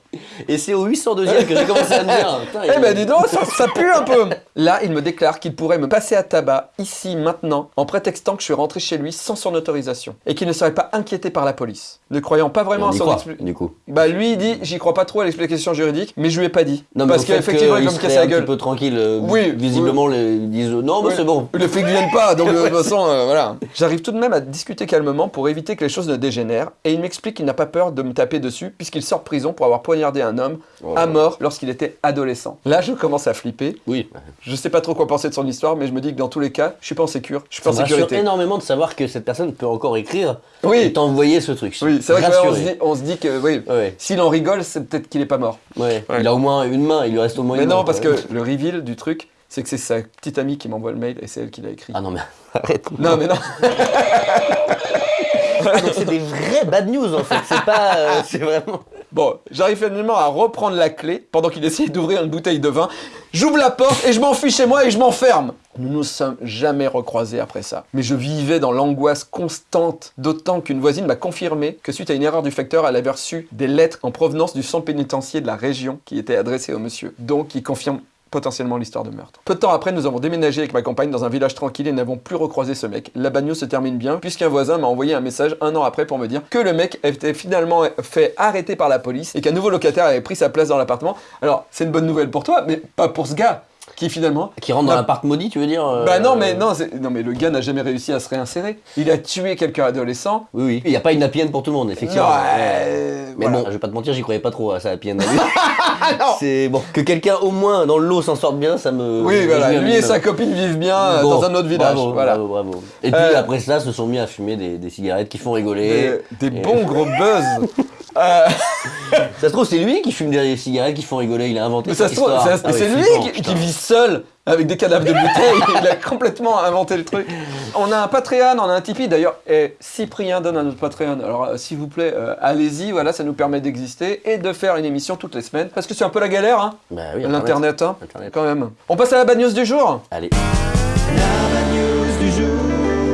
Et c'est au 802e que j'ai commencé à me dire. putain, Eh il- ben dis donc, ça, ça pue un peu Là, il me déclare qu'il pourrait me passer à tabac, ici, maintenant, en prétextant que je suis rentré chez lui sans son autorisation, et qu'il ne serait pas inquiété par la police. Ne croyant pas vraiment à son croit, expli- du coup. Bah lui, il dit, j'y crois pas trop à l'explication juridique, mais je lui ai pas dit. Non, mais Parce qu'effectivement, me serait casser la un gueule. petit peu tranquille. euh, Oui, Visiblement, les- ils disent non, mais Oui. c'est bon. Le flic vienne pas, donc [laughs] de toute façon, euh, voilà. J'arrive tout de même à discuter calmement pour éviter que les choses ne dégénèrent, et il m'explique qu'il n'a pas peur de me taper dessus, puisqu'il sort de prison pour avoir poignardé un homme Oh. à mort lorsqu'il était adolescent. Là, je commence à flipper. Oui. Je sais pas trop quoi penser de son histoire, mais je me dis que dans tous les cas, je suis pas en sécure, je suis pas en sécurité. énormément de savoir que cette personne peut encore écrire et t'envoyer ce truc. oui, c'est vrai que là, on se, se dit que, oui, Ouais, s'il en rigole, c'est peut-être qu'il est pas mort. ouais. Ouais. Il a au moins une main, il lui reste au moins Mais non, parce que le reveal du truc, c'est que c'est sa petite amie qui m'envoie le mail et c'est elle qui l'a écrit. Ah non, mais [laughs] arrête. Non, mais non. [laughs] Ah, donc c'est des vrais bad news en fait. C'est pas. euh, c'est vraiment. Bon, j'arrive finalement à reprendre la clé pendant qu'il essayait d'ouvrir une bouteille de vin. J'ouvre la porte et je m'enfuis chez moi et je m'enferme. Nous nous sommes jamais recroisés après ça. Mais je vivais dans l'angoisse constante, d'autant qu'une voisine m'a confirmé que suite à une erreur du facteur, elle avait reçu des lettres en provenance du centre pénitentiaire de la région qui étaient adressées au monsieur. Donc, il confirme potentiellement l'histoire de meurtre. Peu de temps après, nous avons déménagé avec ma compagne dans un village tranquille et n'avons plus recroisé ce mec. La bagnole se termine bien, puisqu'un voisin m'a envoyé un message un an après pour me dire que le mec était finalement fait arrêter par la police et qu'un nouveau locataire avait pris sa place dans l'appartement. Alors, c'est une bonne nouvelle pour toi, mais pas pour ce gars, qui finalement... Qui rentre dans l'appart maudit, tu veux dire euh, Bah non, mais non, non, mais le gars n'a jamais réussi à se réinsérer. Il a tué quelqu'un adolescent. Oui, oui. Il n'y a pas une happy end pour tout le monde, effectivement. Non, Ouais. euh, Mais voilà. bon, je vais pas te mentir, j'y croyais pas trop à ça happy end. [laughs] c'est bon. Que quelqu'un au moins dans le lot s'en sorte bien, ça me. Oui, voilà, lui et sa copine vivent bien euh, Bon, dans un autre village. Bravo, voilà. bravo, bravo. Et puis Euh, après ça, se sont mis à fumer des, des cigarettes qui font rigoler. Des, des bons gros buzz. [laughs] Euh, [laughs] Ça se trouve, c'est lui qui fume des cigarettes qui font rigoler. Il a inventé mais ça cette se trouve, c'est Ah oui, c'est lui qui, qui vit seul avec des cadavres de bouteilles. [laughs] Il a complètement inventé le truc. On a un Patreon, on a un Tipeee d'ailleurs. Et Cyprien donne à notre Patreon. Alors euh, s'il vous plaît, euh, allez-y. Voilà, ça nous permet d'exister et de faire une émission toutes les semaines. Parce que c'est un peu la galère, hein, Bah oui, l'internet, hein, Internet. quand même. On passe à la bad news du jour. Allez.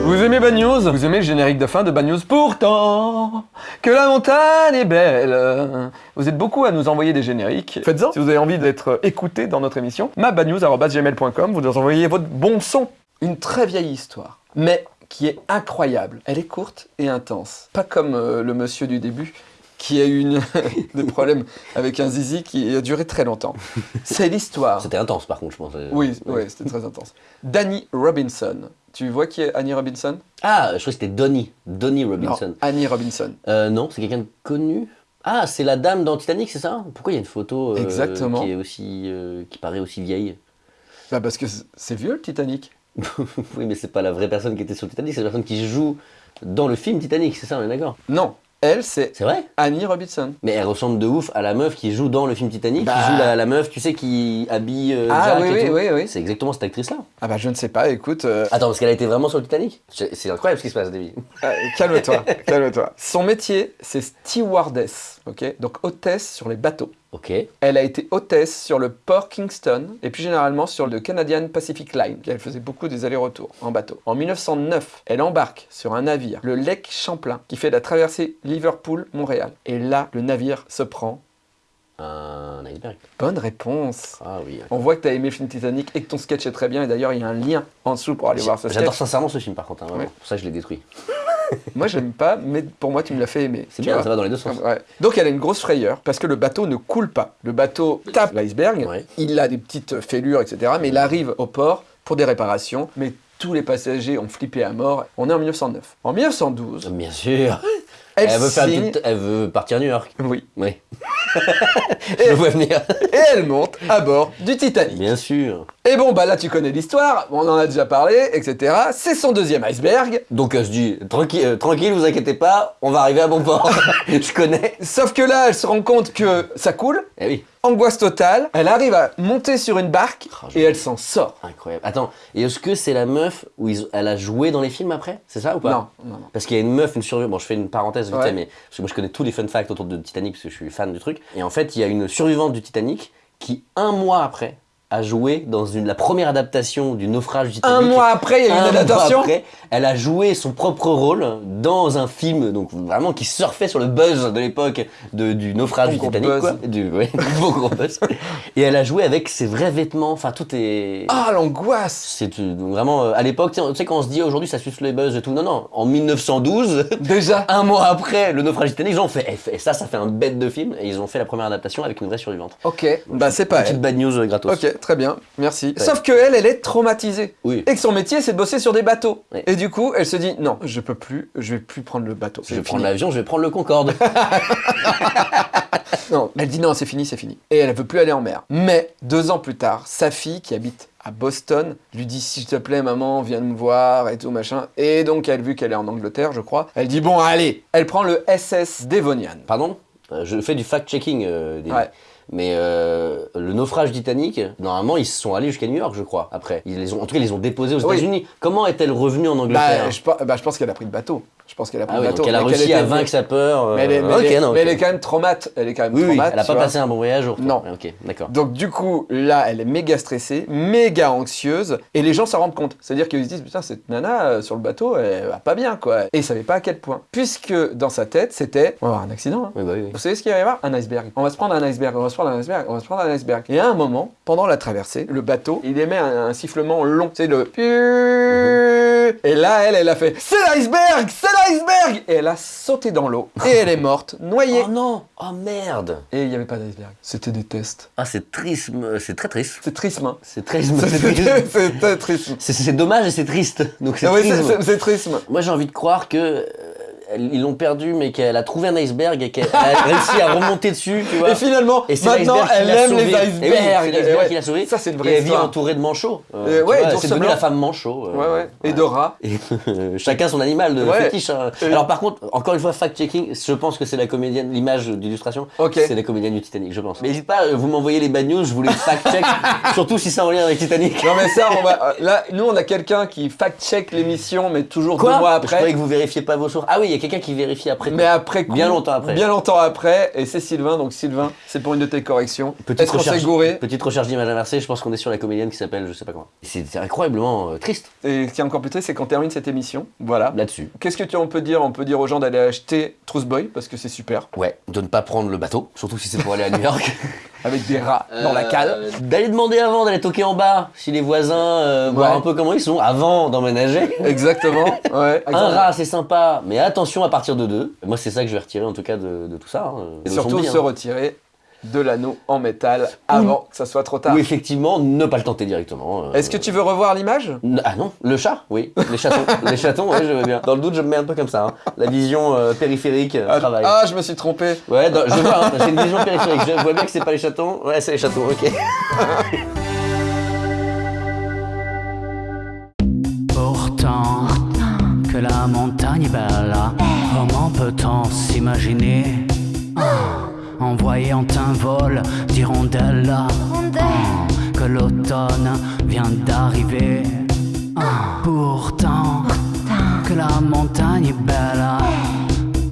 Vous aimez Bad News? Vous aimez le générique de fin de Bad News? Pourtant, que la montagne est belle. Vous êtes beaucoup à nous envoyer des génériques. Faites-en si vous avez envie d'être écouté dans notre émission. mabadnews.gmail.com, vous nous envoyez votre bon son. Une très vieille histoire, mais qui est incroyable. Elle est courte et intense. Pas comme euh, le monsieur du début qui a eu une- [laughs] des problèmes avec un zizi qui a duré très longtemps. C'est l'histoire. C'était intense par contre, je pense. Oui, oui, c'était très intense. Danny Robinson. Tu vois qui est Annie Robinson? Ah, je crois que c'était Donnie. Donnie Robinson. Non, Annie Robinson. Euh, non, c'est quelqu'un de connu. Ah, c'est la dame dans Titanic, c'est ça? Pourquoi il y a une photo euh, Exactement. qui est aussi, euh, qui paraît aussi vieille? Bah parce que c'est vieux le Titanic. [laughs] Oui, mais c'est pas la vraie personne qui était sur Titanic, c'est la personne qui joue dans le film Titanic, c'est ça, on est d'accord? Non, elle c'est Annie Robinson. Mais elle ressemble de ouf à la meuf qui joue dans le film Titanic, Bah. qui joue la, la meuf, tu sais, qui habille euh, Ah Jack oui, et oui, tout. oui, oui. C'est exactement cette actrice-là. Ah bah je ne sais pas, écoute, euh, Attends, parce qu'elle a été vraiment sur le Titanic? C'est c'est incroyable ce qui se passe, David. euh, calme-toi, [laughs] calme-toi. Son métier c'est stewardess, ok? Donc hôtesse sur les bateaux. Ok. Elle a été hôtesse sur le port Kingston et plus généralement sur le Canadian Pacific Line. Elle faisait beaucoup des allers-retours en bateau. En 1909, elle embarque sur un navire, le Lake Champlain, qui fait la traversée Liverpool-Montréal. Et là, le navire se prend. Un iceberg. Bonne réponse. Ah oui. On voit que tu as aimé le film Titanic et que ton sketch est très bien. Et d'ailleurs, il y a un lien en dessous pour aller voir ce J'adore sketch. sincèrement ce film par contre, hein, vraiment. Ouais. pour ça je l'ai détruit. [laughs] [laughs] Moi, j'aime pas, mais pour moi, tu me l'as fait aimer. C'est bien, vois. ça va dans les deux sens. Ouais. Donc elle a une grosse frayeur parce que le bateau ne coule pas. Le bateau tape l'iceberg, Ouais. il a des petites fêlures, etc. Mais il arrive au port pour des réparations. Mais tous les passagers ont flippé à mort. On est en 1909. En 1912, Bien sûr. Elle, Elle veut, faire une signe... petite- elle veut partir à New York. Oui. [laughs] Oui. je le vois venir. Et elle monte à bord du Titanic. Bien sûr. Et bon, bah là, tu connais l'histoire, on en a déjà parlé, etc. C'est son deuxième iceberg. Donc elle se dit, tranquille, euh, tranquille, vous inquiétez pas, on va arriver à bon port. [laughs] je connais. Sauf que là, elle se rend compte que ça coule. Eh oui, Angoisse totale. Elle arrive à monter sur une barque Oh, et elle s'en sort. incroyable. Attends, et est-ce que c'est la meuf où ils- elle a joué dans les films après? C'est ça ou pas? Non, non, non. Parce qu'il y a une meuf, une survivante. Bon, je fais une parenthèse vite Ouais. mais parce que moi je connais tous les fun facts autour de Titanic parce que je suis fan du truc. Et en fait, il y a une survivante du Titanic qui, un mois après, a joué dans une, la première adaptation du naufrage du. Un mois après, il y a eu Un une adaptation. après, elle a joué son propre rôle dans un film, donc vraiment qui surfait sur le buzz de l'époque du naufrage Bon du Titanic, buzz. quoi. Du, ouais, [laughs] beau gros buzz. Et elle a joué avec ses vrais vêtements, enfin tout est. Ah, l'angoisse C'est euh, vraiment euh, à l'époque, tu sais, quand on se dit aujourd'hui ça suce les buzz et tout, non, non, en 1912, [laughs] Déjà un mois après le naufrage du Titanic, ils ont fait, et ça, ça fait un bête de film, et ils ont fait la première adaptation avec une vraie survivante. Ok, bah c'est pas Petite elle. bad news euh, gratos. Ok, très bien, merci. Sauf que elle, elle est traumatisée. Oui. Et que son métier, c'est de bosser sur des bateaux. Et du coup, elle se dit, non, je peux plus, je vais plus prendre le bateau. Je vais prendre l'avion, je vais prendre le Concorde. [laughs] Non, elle dit non, c'est fini, c'est fini. Et elle veut plus aller en mer. Mais deux ans plus tard, sa fille qui habite à Boston lui dit s'il te plaît maman viens me voir et tout machin et donc elle vu qu'elle est en Angleterre je crois elle dit bon allez elle prend le SS Devonian Pardon? Euh, Je fais du fact-checking. euh, des- Ouais. Mais euh, le naufrage Titanic, normalement, ils sont allés jusqu'à New York, je crois, après. Ils les ont, en tout cas, ils les ont déposés aux Oui. États-Unis. Comment est-elle revenue en Angleterre? bah je, pe- bah, je pense qu'elle a pris le bateau je pense qu'elle a pris Ah oui, le bateau donc elle a réussi à était- vaincre sa peur. mais elle est, mais elle mais elle quand même traumate elle est quand même Oui, oui, traumate elle a tu pas vois. passé un bon voyage. au. Non. Ok, d'accord. donc du coup, là, elle est méga stressée, méga anxieuse, et les gens s'en rendent compte. C'est-à-dire qu'ils se disent, putain, cette nana euh, sur le bateau, elle va pas bien, quoi. Et ils savaient pas à quel point. Puisque dans sa tête, c'était, on va avoir un accident, hein. Oui, bah. Vous savez ce qu'il va y avoir? Un iceberg. On va se prendre un iceberg, on va se prendre un iceberg, on va se prendre un iceberg. Et à un moment, pendant la traversée, le bateau, il émet un, un sifflement long. C'est le... Et là, elle, elle a fait C'est l'iceberg C'est l'iceberg Et elle a sauté dans l'eau. Et elle est morte, noyée. Oh non Oh merde Et il n'y avait pas d'iceberg. C'était des tests. Ah, c'est triste, euh, c'est très triste. C'est triste, hein. C'est triste, c'est triste. [laughs] C'est très triste. C'est- C'est dommage et c'est triste. Donc c'est Ah c'est- triste. Moi j'ai envie de croire que euh, ils l'ont perdu mais qu'elle a trouvé un iceberg et qu'elle a réussi à remonter dessus, tu vois. Et finalement, Et maintenant, elle aime les Et oui, icebergs. c'est l'iceberg Ouais. qui l'a sauvé. Ça, c'est une Et vraie elle vit entourée de manchots. Euh, Euh, ouais, c'est devenu la femme manchot. euh, Ouais, ouais. Et rats. [laughs] Et chacun son animal de Ouais. fétiche. hein. Alors par contre, encore une fois, fact-checking, je pense que c'est la comédienne, l'image d'illustration, c'est la comédienne du Titanic, je pense. Mais n'hésite pas, euh, vous m'envoyez les bad news, je vous les fact-check, [laughs] surtout si c'est en lien avec Titanic. Non mais ça, on va. euh, Là, nous, on a quelqu'un qui fact-check l'émission, mais toujours Quoi deux mois Je après. croyais que vous vérifiez pas vos sources. Ah oui, quelqu'un qui vérifie après. Mais après coup, Bien longtemps après. Bien longtemps après, et c'est Sylvain, donc Sylvain, c'est pour une de tes corrections. Petite recherche, gouré petite recherche d'image inversée, je pense qu'on est sur la comédienne qui s'appelle je sais pas comment. C'est c'est incroyablement euh, triste Et ce qui est encore plus triste, c'est qu'on termine cette émission. Voilà. là-dessus. Qu'est-ce que tu on peut dire On peut dire aux gens d'aller acheter Truth Boy parce que c'est super, Ouais, de ne pas prendre le bateau, surtout si c'est pour aller à New York. [laughs] avec des rats dans la cale. Euh, D'aller demander avant, d'aller toquer en bas, si les voisins, euh, voir Ouais. un peu comment ils sont, avant d'emménager. [laughs] Exactement. Ouais. Un rat, c'est sympa, mais attention à partir de deux. Moi, c'est ça que je vais retirer en tout cas de, de tout ça. hein. Et surtout se hein. retirer de l'anneau en métal avant que ça soit trop tard. Ou effectivement, ne pas le tenter directement. euh. Est-ce que tu veux revoir l'image? Ah non, le chat, oui. Les chatons, [laughs] les chatons, ouais, je veux bien. Dans le doute, je me mets un peu comme ça. hein. La vision euh, périphérique euh, ah, travaille. ah, je me suis trompé. Ouais, dans- je vois, hein, c'est une vision périphérique. Je vois bien que c'est pas les chatons. Ouais, c'est les chatons, ok. [laughs] Pourtant, que la montagne est belle, comment peut-on s'imaginer? Ah, En voyant un vol d'hirondelles, ah, que l'automne vient d'arriver. Pourtant, que la montagne est belle,